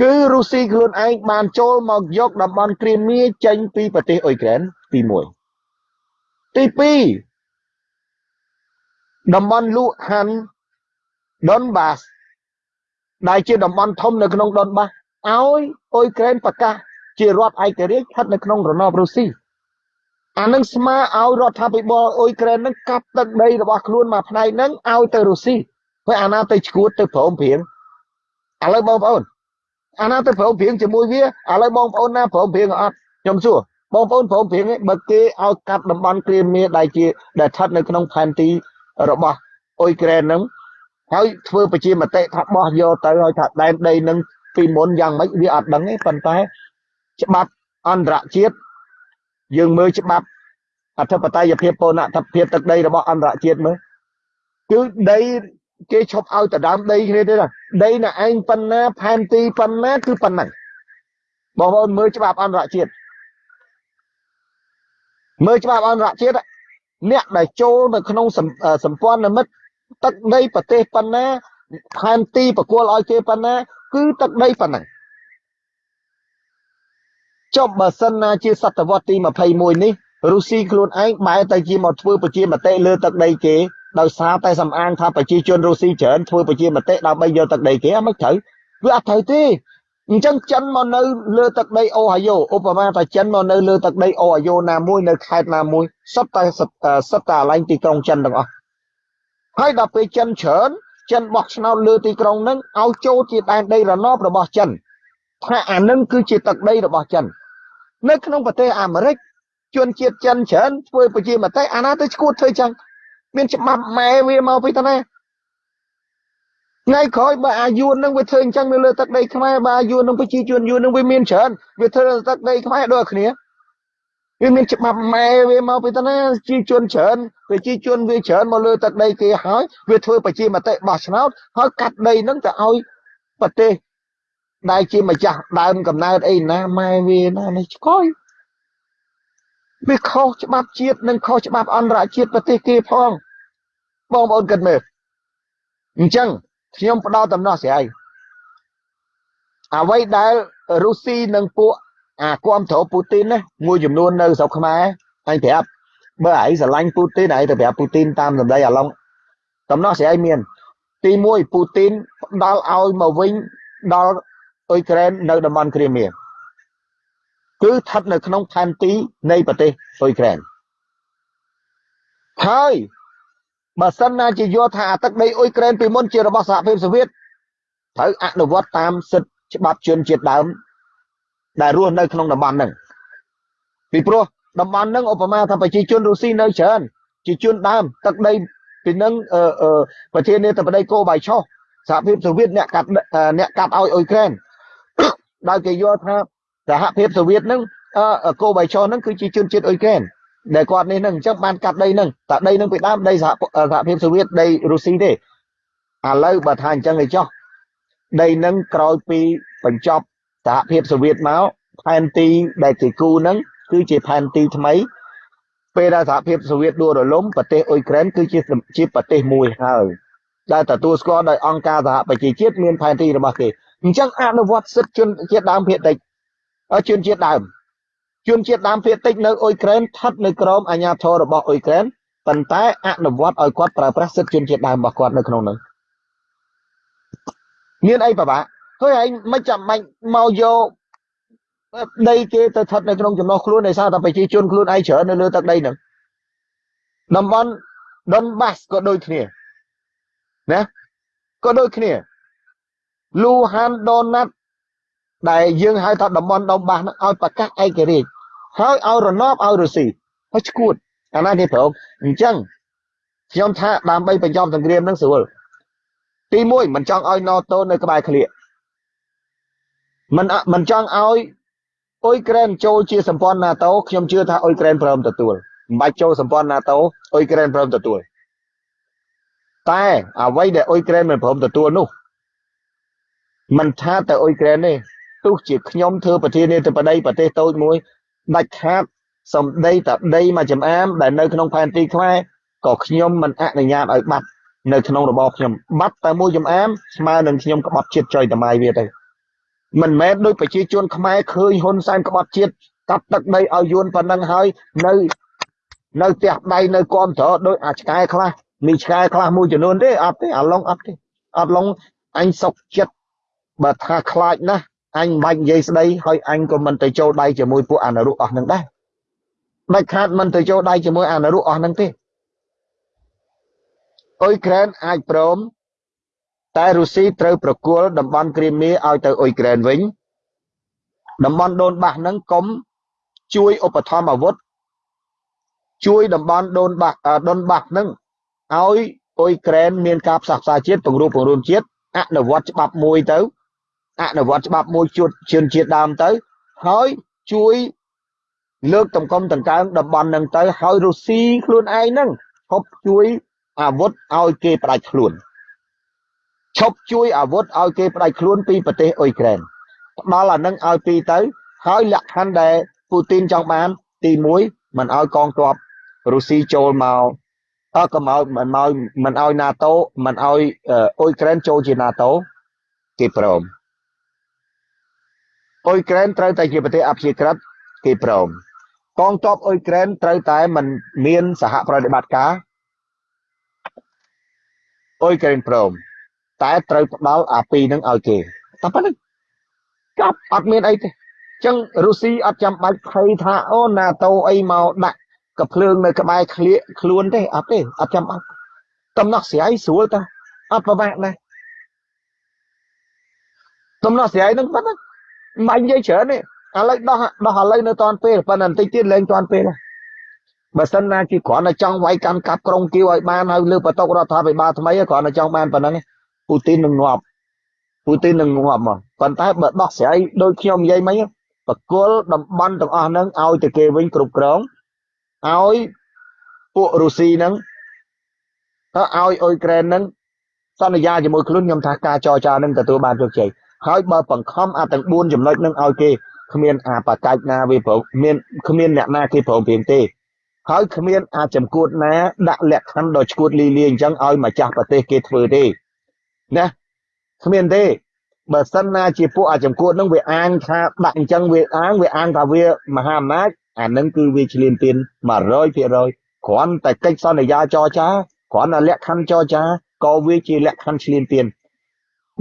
គឺរុស្ស៊ីខ្លួនឯងបានចូលមកយកតំបន់គ្រីមៀចេញពីប្រទេសអ៊ុយក្រែនទី1ទី2តំបន់លូហាន់ដុនបាសដែលជាតំបន់ធំនៅក្នុងដុនបាសឲ្យអ៊ុយក្រែនប្រកាសជារដ្ឋឯករាជ្យស្ថិតនៅក្នុងរណបរុស្ស៊ី អានឹងស្មើឲ្យរដ្ឋាភិបាលអ៊ុយក្រែននឹងកាប់ទឹកដីរបស់ខ្លួនមួយផ្នែកហ្នឹងឲ្យទៅរុស្ស៊ីហើយអាណាទៅឈួតទៅព្រមព្រៀងឥឡូវបងប្អូនអាណាទៅព្រមព្រៀងជាមួយវាឥឡូវបងប្អូនណាព្រមព្រៀងអត់ខ្ញុំសួរបងប្អូនព្រមព្រៀងបើគេឲ្យកាត់តំបន់គ្រាមៀដែលជាដែលស្ថិតនៅក្នុងផែនទីរបស់អ៊ុយក្រែនហ្នឹងហើយធ្វើប្រជាមតិថាបោះយកទៅហើយថាដែនដីនឹងពីមុនយ៉ាងម៉េចវាអត់ដឹងទេប៉ុន្តែច្បាប់អន្តរជាតិ យើងមើលច្បាប់អធិបតេយ្យភាពពណ៌ភាពទឹកដីរបស់អន្តរជាតិមើលគឺដីគេឈប់ឲ្យទៅដើមដីគ្នាទេដីណាឯងប៉ុណ្ណាផែនទីប៉ុណ្ណាគឺប៉ុណ្ណឹងបងប្អូនមើលច្បាប់អន្តរជាតិមើលច្បាប់អន្តរជាតិអ្នកដែលចូលនៅក្នុងសម្ព័ន្ធមិត្តទឹកដីប្រទេសប៉ុណ្ណាផែនទីប្រគល់ឲ្យគេប៉ុណ្ណាគឺទឹកដីប៉ុណ្ណឹង ចុះបើសិនណាជាសតវត្សទី21នេះរុស្ស៊ីខ្លួនឯងបែរទៅជាមកធ្វើប្រជាមតិលើទឹកដីគេដោយសារតែសំអាងថាប្រជាជនរុស្ស៊ីច្រើនធ្វើប្រជាមតិដើម្បីយកទឹកដីគេអត់មិនត្រូវវាអត់ត្រូវទេអញ្ចឹងចិនមកនៅលើទឹកដីអូហាយ៉ូឧបមាថាចិនមកនៅលើទឹកដីអូហាយ៉ូណាមួយនៅខេត្តណាមួយសុទ្ធតែសុទ្ធតែកន្លែងទីក្រុងចិនទាំងអស់ហើយដល់ពេលចិនច្រើនចិនបោះឆ្នោតលើទីក្រុងហ្នឹងឲ្យចូលជាដែនដីរណបរបស់ចិនថាអានឹងគឺជាទឹកដីរបស់ចិន នៅក្នុងប្រទេសអាមេរិកជនជាតិចិនច្រើនធ្វើប្រជាមតិអាណាទៅឈួតធ្វើចឹងមានច្បាប់ម៉ែវាមកពីតាណាថ្ងៃក្រោយបើអាយួននឹងវាធ្វើអញ្ចឹងនៅលើទឹកដីខ្មែរបើអាយួននឹងប្រជាជនយួននឹងវាមានច្រើនវាធ្វើលើទឹកដីខ្មែរដូចគ្នាវាមានច្បាប់ម៉ែវាមកពីតាណាជាជនច្រើនប្រជាជនវាច្រើនមកលើទឹកដីគេហើយវាធ្វើប្រជាមតិបោះឆ្នោតហើយកាត់ដីនឹងទៅឲ្យប្រទេស ដែលជាម្ចាស់ដើមកំណើតអីណាម៉ែវាណានេះឆ្កយវាខុសច្បាប់ជាតិនិងខុសច្បាប់អន្តរជាតិប្រទេសគេផងបងប្អូនគិតមើលអញ្ចឹងខ្ញុំផ្ដល់ដំណោះស្រាយអ្វីដែលរុស្ស៊ីនិងពួកអាគាំទ្រពូទីនណាមួយចំនួននៅស្រុកខ្មែរអញប្រាប់បើឯងស្រឡាញ់ពូទីនឯងទៅប្រាប់ពូទីនតាមសម្ដីអាឡុងដំណោះស្រាយមាន ទី1ពូទីនផ្ដល់ឲ្យមកវិញដល់ អ៊ុយក្រែននៅតំបន់គ្រីមៀគឺស្ថិតនៅក្នុងផែនទីនៃប្រទេសអ៊ុយក្រែនហើយបើសិនណាជាយល់ថាអាទឹកដីអ៊ុយក្រែនពីមុនជារបស់សហភាពសូវៀតត្រូវអនុវត្តតាមសិទ្ធិច្បាប់ជនជាតិដើម ដែលរស់នៅក្នុងតំបន់ហ្នឹងពីព្រោះតំបន់ហ្នឹងឧបមាថាប្រជាជនរុស្ស៊ីនៅច្រើនជាជនដើមទឹកដីពីនឹងប្រធានាធិបតីកូបៃឆុសសហភាពសូវៀតអ្នកកាត់អ្នកកាត់ឲ្យអ៊ុយក្រែន ដោយគេយល់ថាសហភាពសូវៀតហ្នឹងកូបៃឆុសហ្នឹងគឺជាជនជាតិអ៊ុយក្រែនដែលគាត់នេះនឹងអញ្ចឹងបានកាត់ដីនឹងតែដីនឹងពីដើមដីសហសហភាពសូវៀតដីរុស្ស៊ីទេឥឡូវបើថាអញ្ចឹងឯចោះដីនឹងក្រោយពីបញ្ចប់សហភាពសូវៀតមកផែនទីដែលគេគូនឹងគឺជាផែនទីថ្មីពេលដែលសហភាពសូវៀតដួលរលំប្រទេសអ៊ុយក្រែនគឺជាជាប្រទេសមួយហើយដែលទទួលស្គាល់ដោយអង្គការសហប្រជាជាតិមានផែនទីរបស់គេ អញ្ចឹងអនុវត្តសិទ្ធិជនជាតិដើមភាគតិចជនជាតិដើមជនជាតិដើមភាគតិចនៅអ៊ុយក្រែនស្ថិតនៅក្រោមអាជ្ញាធររបស់អ៊ុយក្រែនប៉ុន្តែអនុវត្តឲ្យគាត់ប្រើប្រាស់សិទ្ធិជនជាតិដើមរបស់គាត់នៅក្នុងនោះមានអីពិបាកហើយឯងមិនចាំបាច់មកយកដីគេទៅស្ថិតនៅក្នុងចំណោះខ្លួនដោយសារតែប្រជាជនខ្លួនឯងច្រើននៅលើទឹកដីហ្នឹងតំបន់ដុនបាសក៏ដូចគ្នាណាក៏ដូចគ្នា លូហានដូណាត់ដែលយើងហៅថាតំបន់ដុំបាសហ្នឹងឲ្យប្រកាសឯករាជ្យហើយឲ្យរណបឲ្យរុស្ស៊ីហើយឈួតអាណានេះប្រងអញ្ចឹងខ្ញុំថាដើម្បីបញ្ចប់សង្គ្រាមហ្នឹងស្រួលទី1មិនចង់ឲ្យ NATO នៅក្បែរក្លៀកមិនមិនចង់ឲ្យអ៊ុយក្រែនចូលជាសម្ព័ន្ធ NATO ខ្ញុំជឿថាអ៊ុយក្រែនព្រមទទួលមិនបាច់ចូលសម្ព័ន្ធ NATO អ៊ុយក្រែនព្រមទទួលតែអ្វីដែលអ៊ុយក្រែនមិនព្រមទទួលនោះ មិនថាតែអ៊ុយក្រែនទេទោះជាខ្ញុំធ្វើប្រធានាធិបតីប្រទេសតូចមួយដាច់ខាតសំដីតដីមួយចំអាមដែលនៅក្នុងផែនទីខ្មែរក៏ខ្ញុំមិនអនុញ្ញាតឲ្យបាត់នៅក្នុងរបបខ្ញុំបាត់តែមួយចំអាមស្មើនឹងខ្ញុំក្បត់ជាតិចុយតម៉ៃវាទៅមិនមែនដោយប្រជាជនខ្មែរឃើញហ៊ុនសែនក្បត់ជាតិកាត់ទឹកដីឲ្យយួនប៉ុណ្ណឹងហើយនៅនៅផ្ទះដៃនៅគំត្រដោយអាឆ្កែខ្លះមានឆ្កែខ្លះមួយចំនួនទេអត់ទេអាឡុងអត់ទេអត់ឡុងអញសុកចិត្ត បើថាខ្លាចណាស់អញមិនបាច់និយាយស្ដីហើយអញក៏មិនទៅចូលដៃជាមួយពួកអនុរុអស់នឹងដែរដាច់ខាតមិនទៅចូលដៃជាមួយអនុរុអស់នឹងទេអ៊ុយក្រែនអាចព្រមតែរុស្ស៊ីត្រូវប្រគល់តំបន់គ្រីមៀឲ្យទៅអ៊ុយក្រែនវិញតំបន់ដូនបាសហ្នឹងកុំជួយឧបត្ថម្ភអាវុធជួយតំបន់ដូនបាសដូនបាសហ្នឹងឲ្យអ៊ុយក្រែនមានការផ្សះផ្សាជាតិពង្រួបពង្រួមជាតិអនុវត្តច្បាប់មួយទៅ អនុវត្តច្បាប់មួយជួតជឿនជាតិដើមទៅហើយជួយលើកតម្កុំដង្កើងតំបន់ហ្នឹងទៅហើយរុស្ស៊ីខ្លួនឯងហ្នឹងឈប់ជួយអាវុធឲ្យគេផ្ដាច់ខ្លួនឈប់ជួយអាវុធឲ្យគេផ្ដាច់ខ្លួនពីប្រទេសអ៊ុយក្រែនផ្ដល់អានឹងឲ្យពីទៅហើយលក្ខខណ្ឌដែលពូទីនចង់បាន ទី1មិនឲ្យកងទ័ពរុស្ស៊ីចូលមកអើក៏មកមិនមកមិនឲ្យ NATO មិនឲ្យអ៊ុយក្រែនចូលជា NATO គេព្រម អ៊ុយក្រែនត្រូវតែជាប្រទេសអព្យាក្រឹតគេព្រមកងទ័ពអ៊ុយក្រែនត្រូវតែមិនមានសហប្រតិបត្តិការអ៊ុយក្រែនព្រមតែត្រូវផ្ដល់អាពីរនឹងឲ្យគេតែប៉ុណ្្នឹងចប់អត់មានអីទេចឹងរុស្ស៊ីអត់ចាំបាច់ភ័យថាអូណាតូអីមកដាក់កភ្លើងនៅក្បែរក្លៀកខ្លួនទេអត់ទេអត់ចាំបាច់តំណោះស្រាយស្រួលតើអត់ប្របាក់ដែរតំណោះស្រាយនឹងប៉ុណ្ណា មិននិយាយច្រើនទេឥឡូវដោះដោះឥឡូវនៅតាន់ពេលប៉ុន្តែបន្តិចទៀតលែងតាន់ពេលបើសិនណាជាគ្រាន់តែចង់វាយកាន់កាប់ក្រុងគៀវឲ្យបានហើយលើបន្ទុករដ្ឋាភិបាលថ្មីគ្រាន់តែចង់បានប៉ុណ្ណឹងពូទីននឹងងាប់ពូទីននឹងងាប់មកប៉ុន្តែបើដោះស្រាយដូចខ្ញុំនិយាយមិញបកគលតំបន់ទាំងអស់ហ្នឹងឲ្យទៅគេវិញគ្រប់គ្រងឲ្យពួករុស្ស៊ីហ្នឹងទៅឲ្យអ៊ុយក្រែនហ្នឹងសន្យាជាមួយខ្លួនខ្ញុំថាការចរចានឹងទទួលបានជោគជ័យ ហើយបើបង្ខំអាទាំង4ចំណុចនឹងឲ្យគេគ្មានអាបកាច់ណាវាប្រមានគ្មានអ្នកណាគេប្រងព្រៀងទេហើយគ្មានអាចចម្កួតណាដាក់លក្ខខណ្ឌដ៏ឈួតលីលាអញ្ចឹងឲ្យម្ចាស់ប្រទេសគេធ្វើទេណាគ្មានទេបើសិនណាជាពួកអាចចម្កួតនឹងវាអាងថាដាក់អញ្ចឹងវាអាងវាអាងថាវាមហាអំណាចអានឹងគឺវាឆ្លៀនពៀន100%គ្រាន់តែកិច្ចសន្យាចរចាគ្រាន់តែលក្ខខណ្ឌចរចាក៏វាជាលក្ខខណ្ឌឆ្លៀនពៀន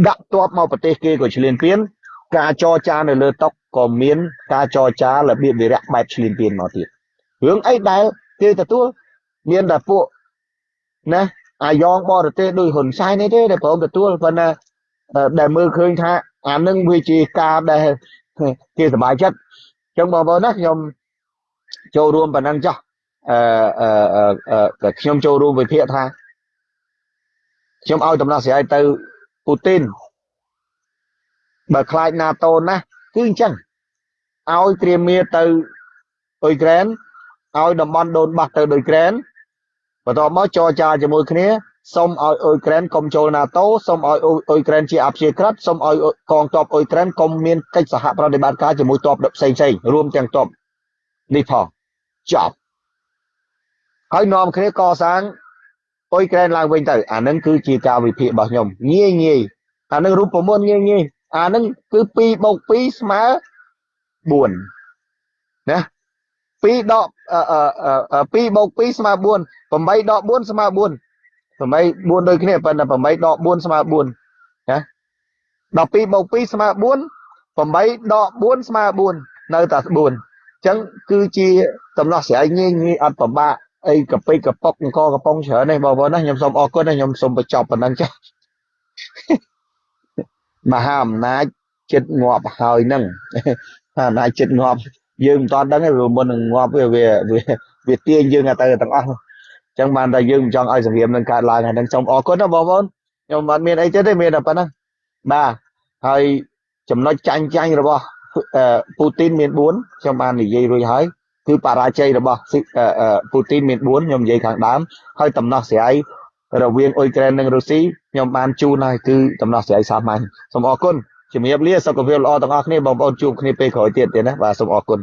ដាក់ទ័ពមកប្រទេសគេក៏ឆ្លៀនពៀនការចរចានៅលើតុក៏មានការចរចារបៀបវិរៈបែបឆ្លៀនពៀនមកទៀតរឿងអីដែលគេទទួលមានតែពួកណាអាយ៉ងបរទេសដោយហ៊ុនសែននេះទេដែលព្រមទទួលប៉ុន្តែដែលមើលឃើញថាអានឹងវាជាការដែលគេសប្បាយចិត្តអញ្ចឹងបងប្អូនណាខ្ញុំចូលរួមប៉ុណ្ណឹងចុះអឺអឺខ្ញុំចូលរួមវិភាគថាខ្ញុំឲ្យដំណោះស្រាយទៅ ពូទីនបើខ្លាច NATO ណាស់គឺអញ្ចឹងឲ្យត្រៀមមានទៅអ៊ុយក្រែនឲ្យតំបន់ដូនបាសទៅដូចក្រែនបន្ទាប់មកចរចាជាមួយគ្នាសូមឲ្យអ៊ុយក្រែនកុំចូល NATO សូមឲ្យអ៊ុយក្រែនជាអព្យាក្រឹតសូមឲ្យកងទ័ពអ៊ុយក្រែនកុំមានកិច្ចសហប្រតិបត្តិការជាមួយទ័ពផ្សេងផ្សេងរួមទាំងទ័ពនេះផងចប់ហើយនាំគ្នាកសាង អ៊ុយក្រែនឡើងវិញទៅអានឹងគឺជាការវិភាគរបស់ខ្ញុំងាយងាយអានឹងរូបមន្តងាយងាយអានឹងគឺ2បូក2ស្មើ4ណា2ដក2បូក2ស្មើ4 8ដក4ស្មើ4 8 4ដូចគ្នាប៉ុន្តែ8ដក4ស្មើ4ណា12បូក2ស្មើ4 8ដក4ស្មើ4នៅតែ4អញ្ចឹងគឺជាដំណោះស្រាយងាយងាយអត់ពិបាក អីកប៉ិកប៉ុកអង្គកំប៉ុងច្រើននេះបងប្អូនណាខ្ញុំសូមអរគុណណាខ្ញុំសូមបញ្ចប់ប៉ុណ្ណឹងចា៎មហាអំណាចចិត្តងាប់ហើយនឹងអំណាចចិត្តងាប់យើងមិនតាន់ដឹងទេមុននឹងងាប់វាវាវាទាញយើងទៅទាំងអស់អញ្ចឹងបានតែយើងមិនចង់ឲ្យសង្គ្រាមនឹងកើតឡើងហើយនឹងសូមអរគុណណាបងប្អូនខ្ញុំអត់មានអីទៀតទេមានតែប៉ុណ្ណឹងបាទហើយចំណុចចាញ់ចាញ់របស់ពូទីនមាន4ខ្ញុំបាននិយាយរួចហើយ គឺបរាជ័យរបស់ពូទីនមាន4ខ្ញុំនិយាយខាងដើមហើយដំណោះស្រាយរវាងអ៊ុយក្រែននិងរុស្ស៊ីខ្ញុំបានជូនហើយគឺដំណោះស្រាយសាមញ្ញសូមអរគុណជំរាបលាសុខភាពល្អទាំងអស់គ្នាបងប្អូនជួបគ្នាពេលក្រោយទៀតទៀតណាបាទសូមអរគុណ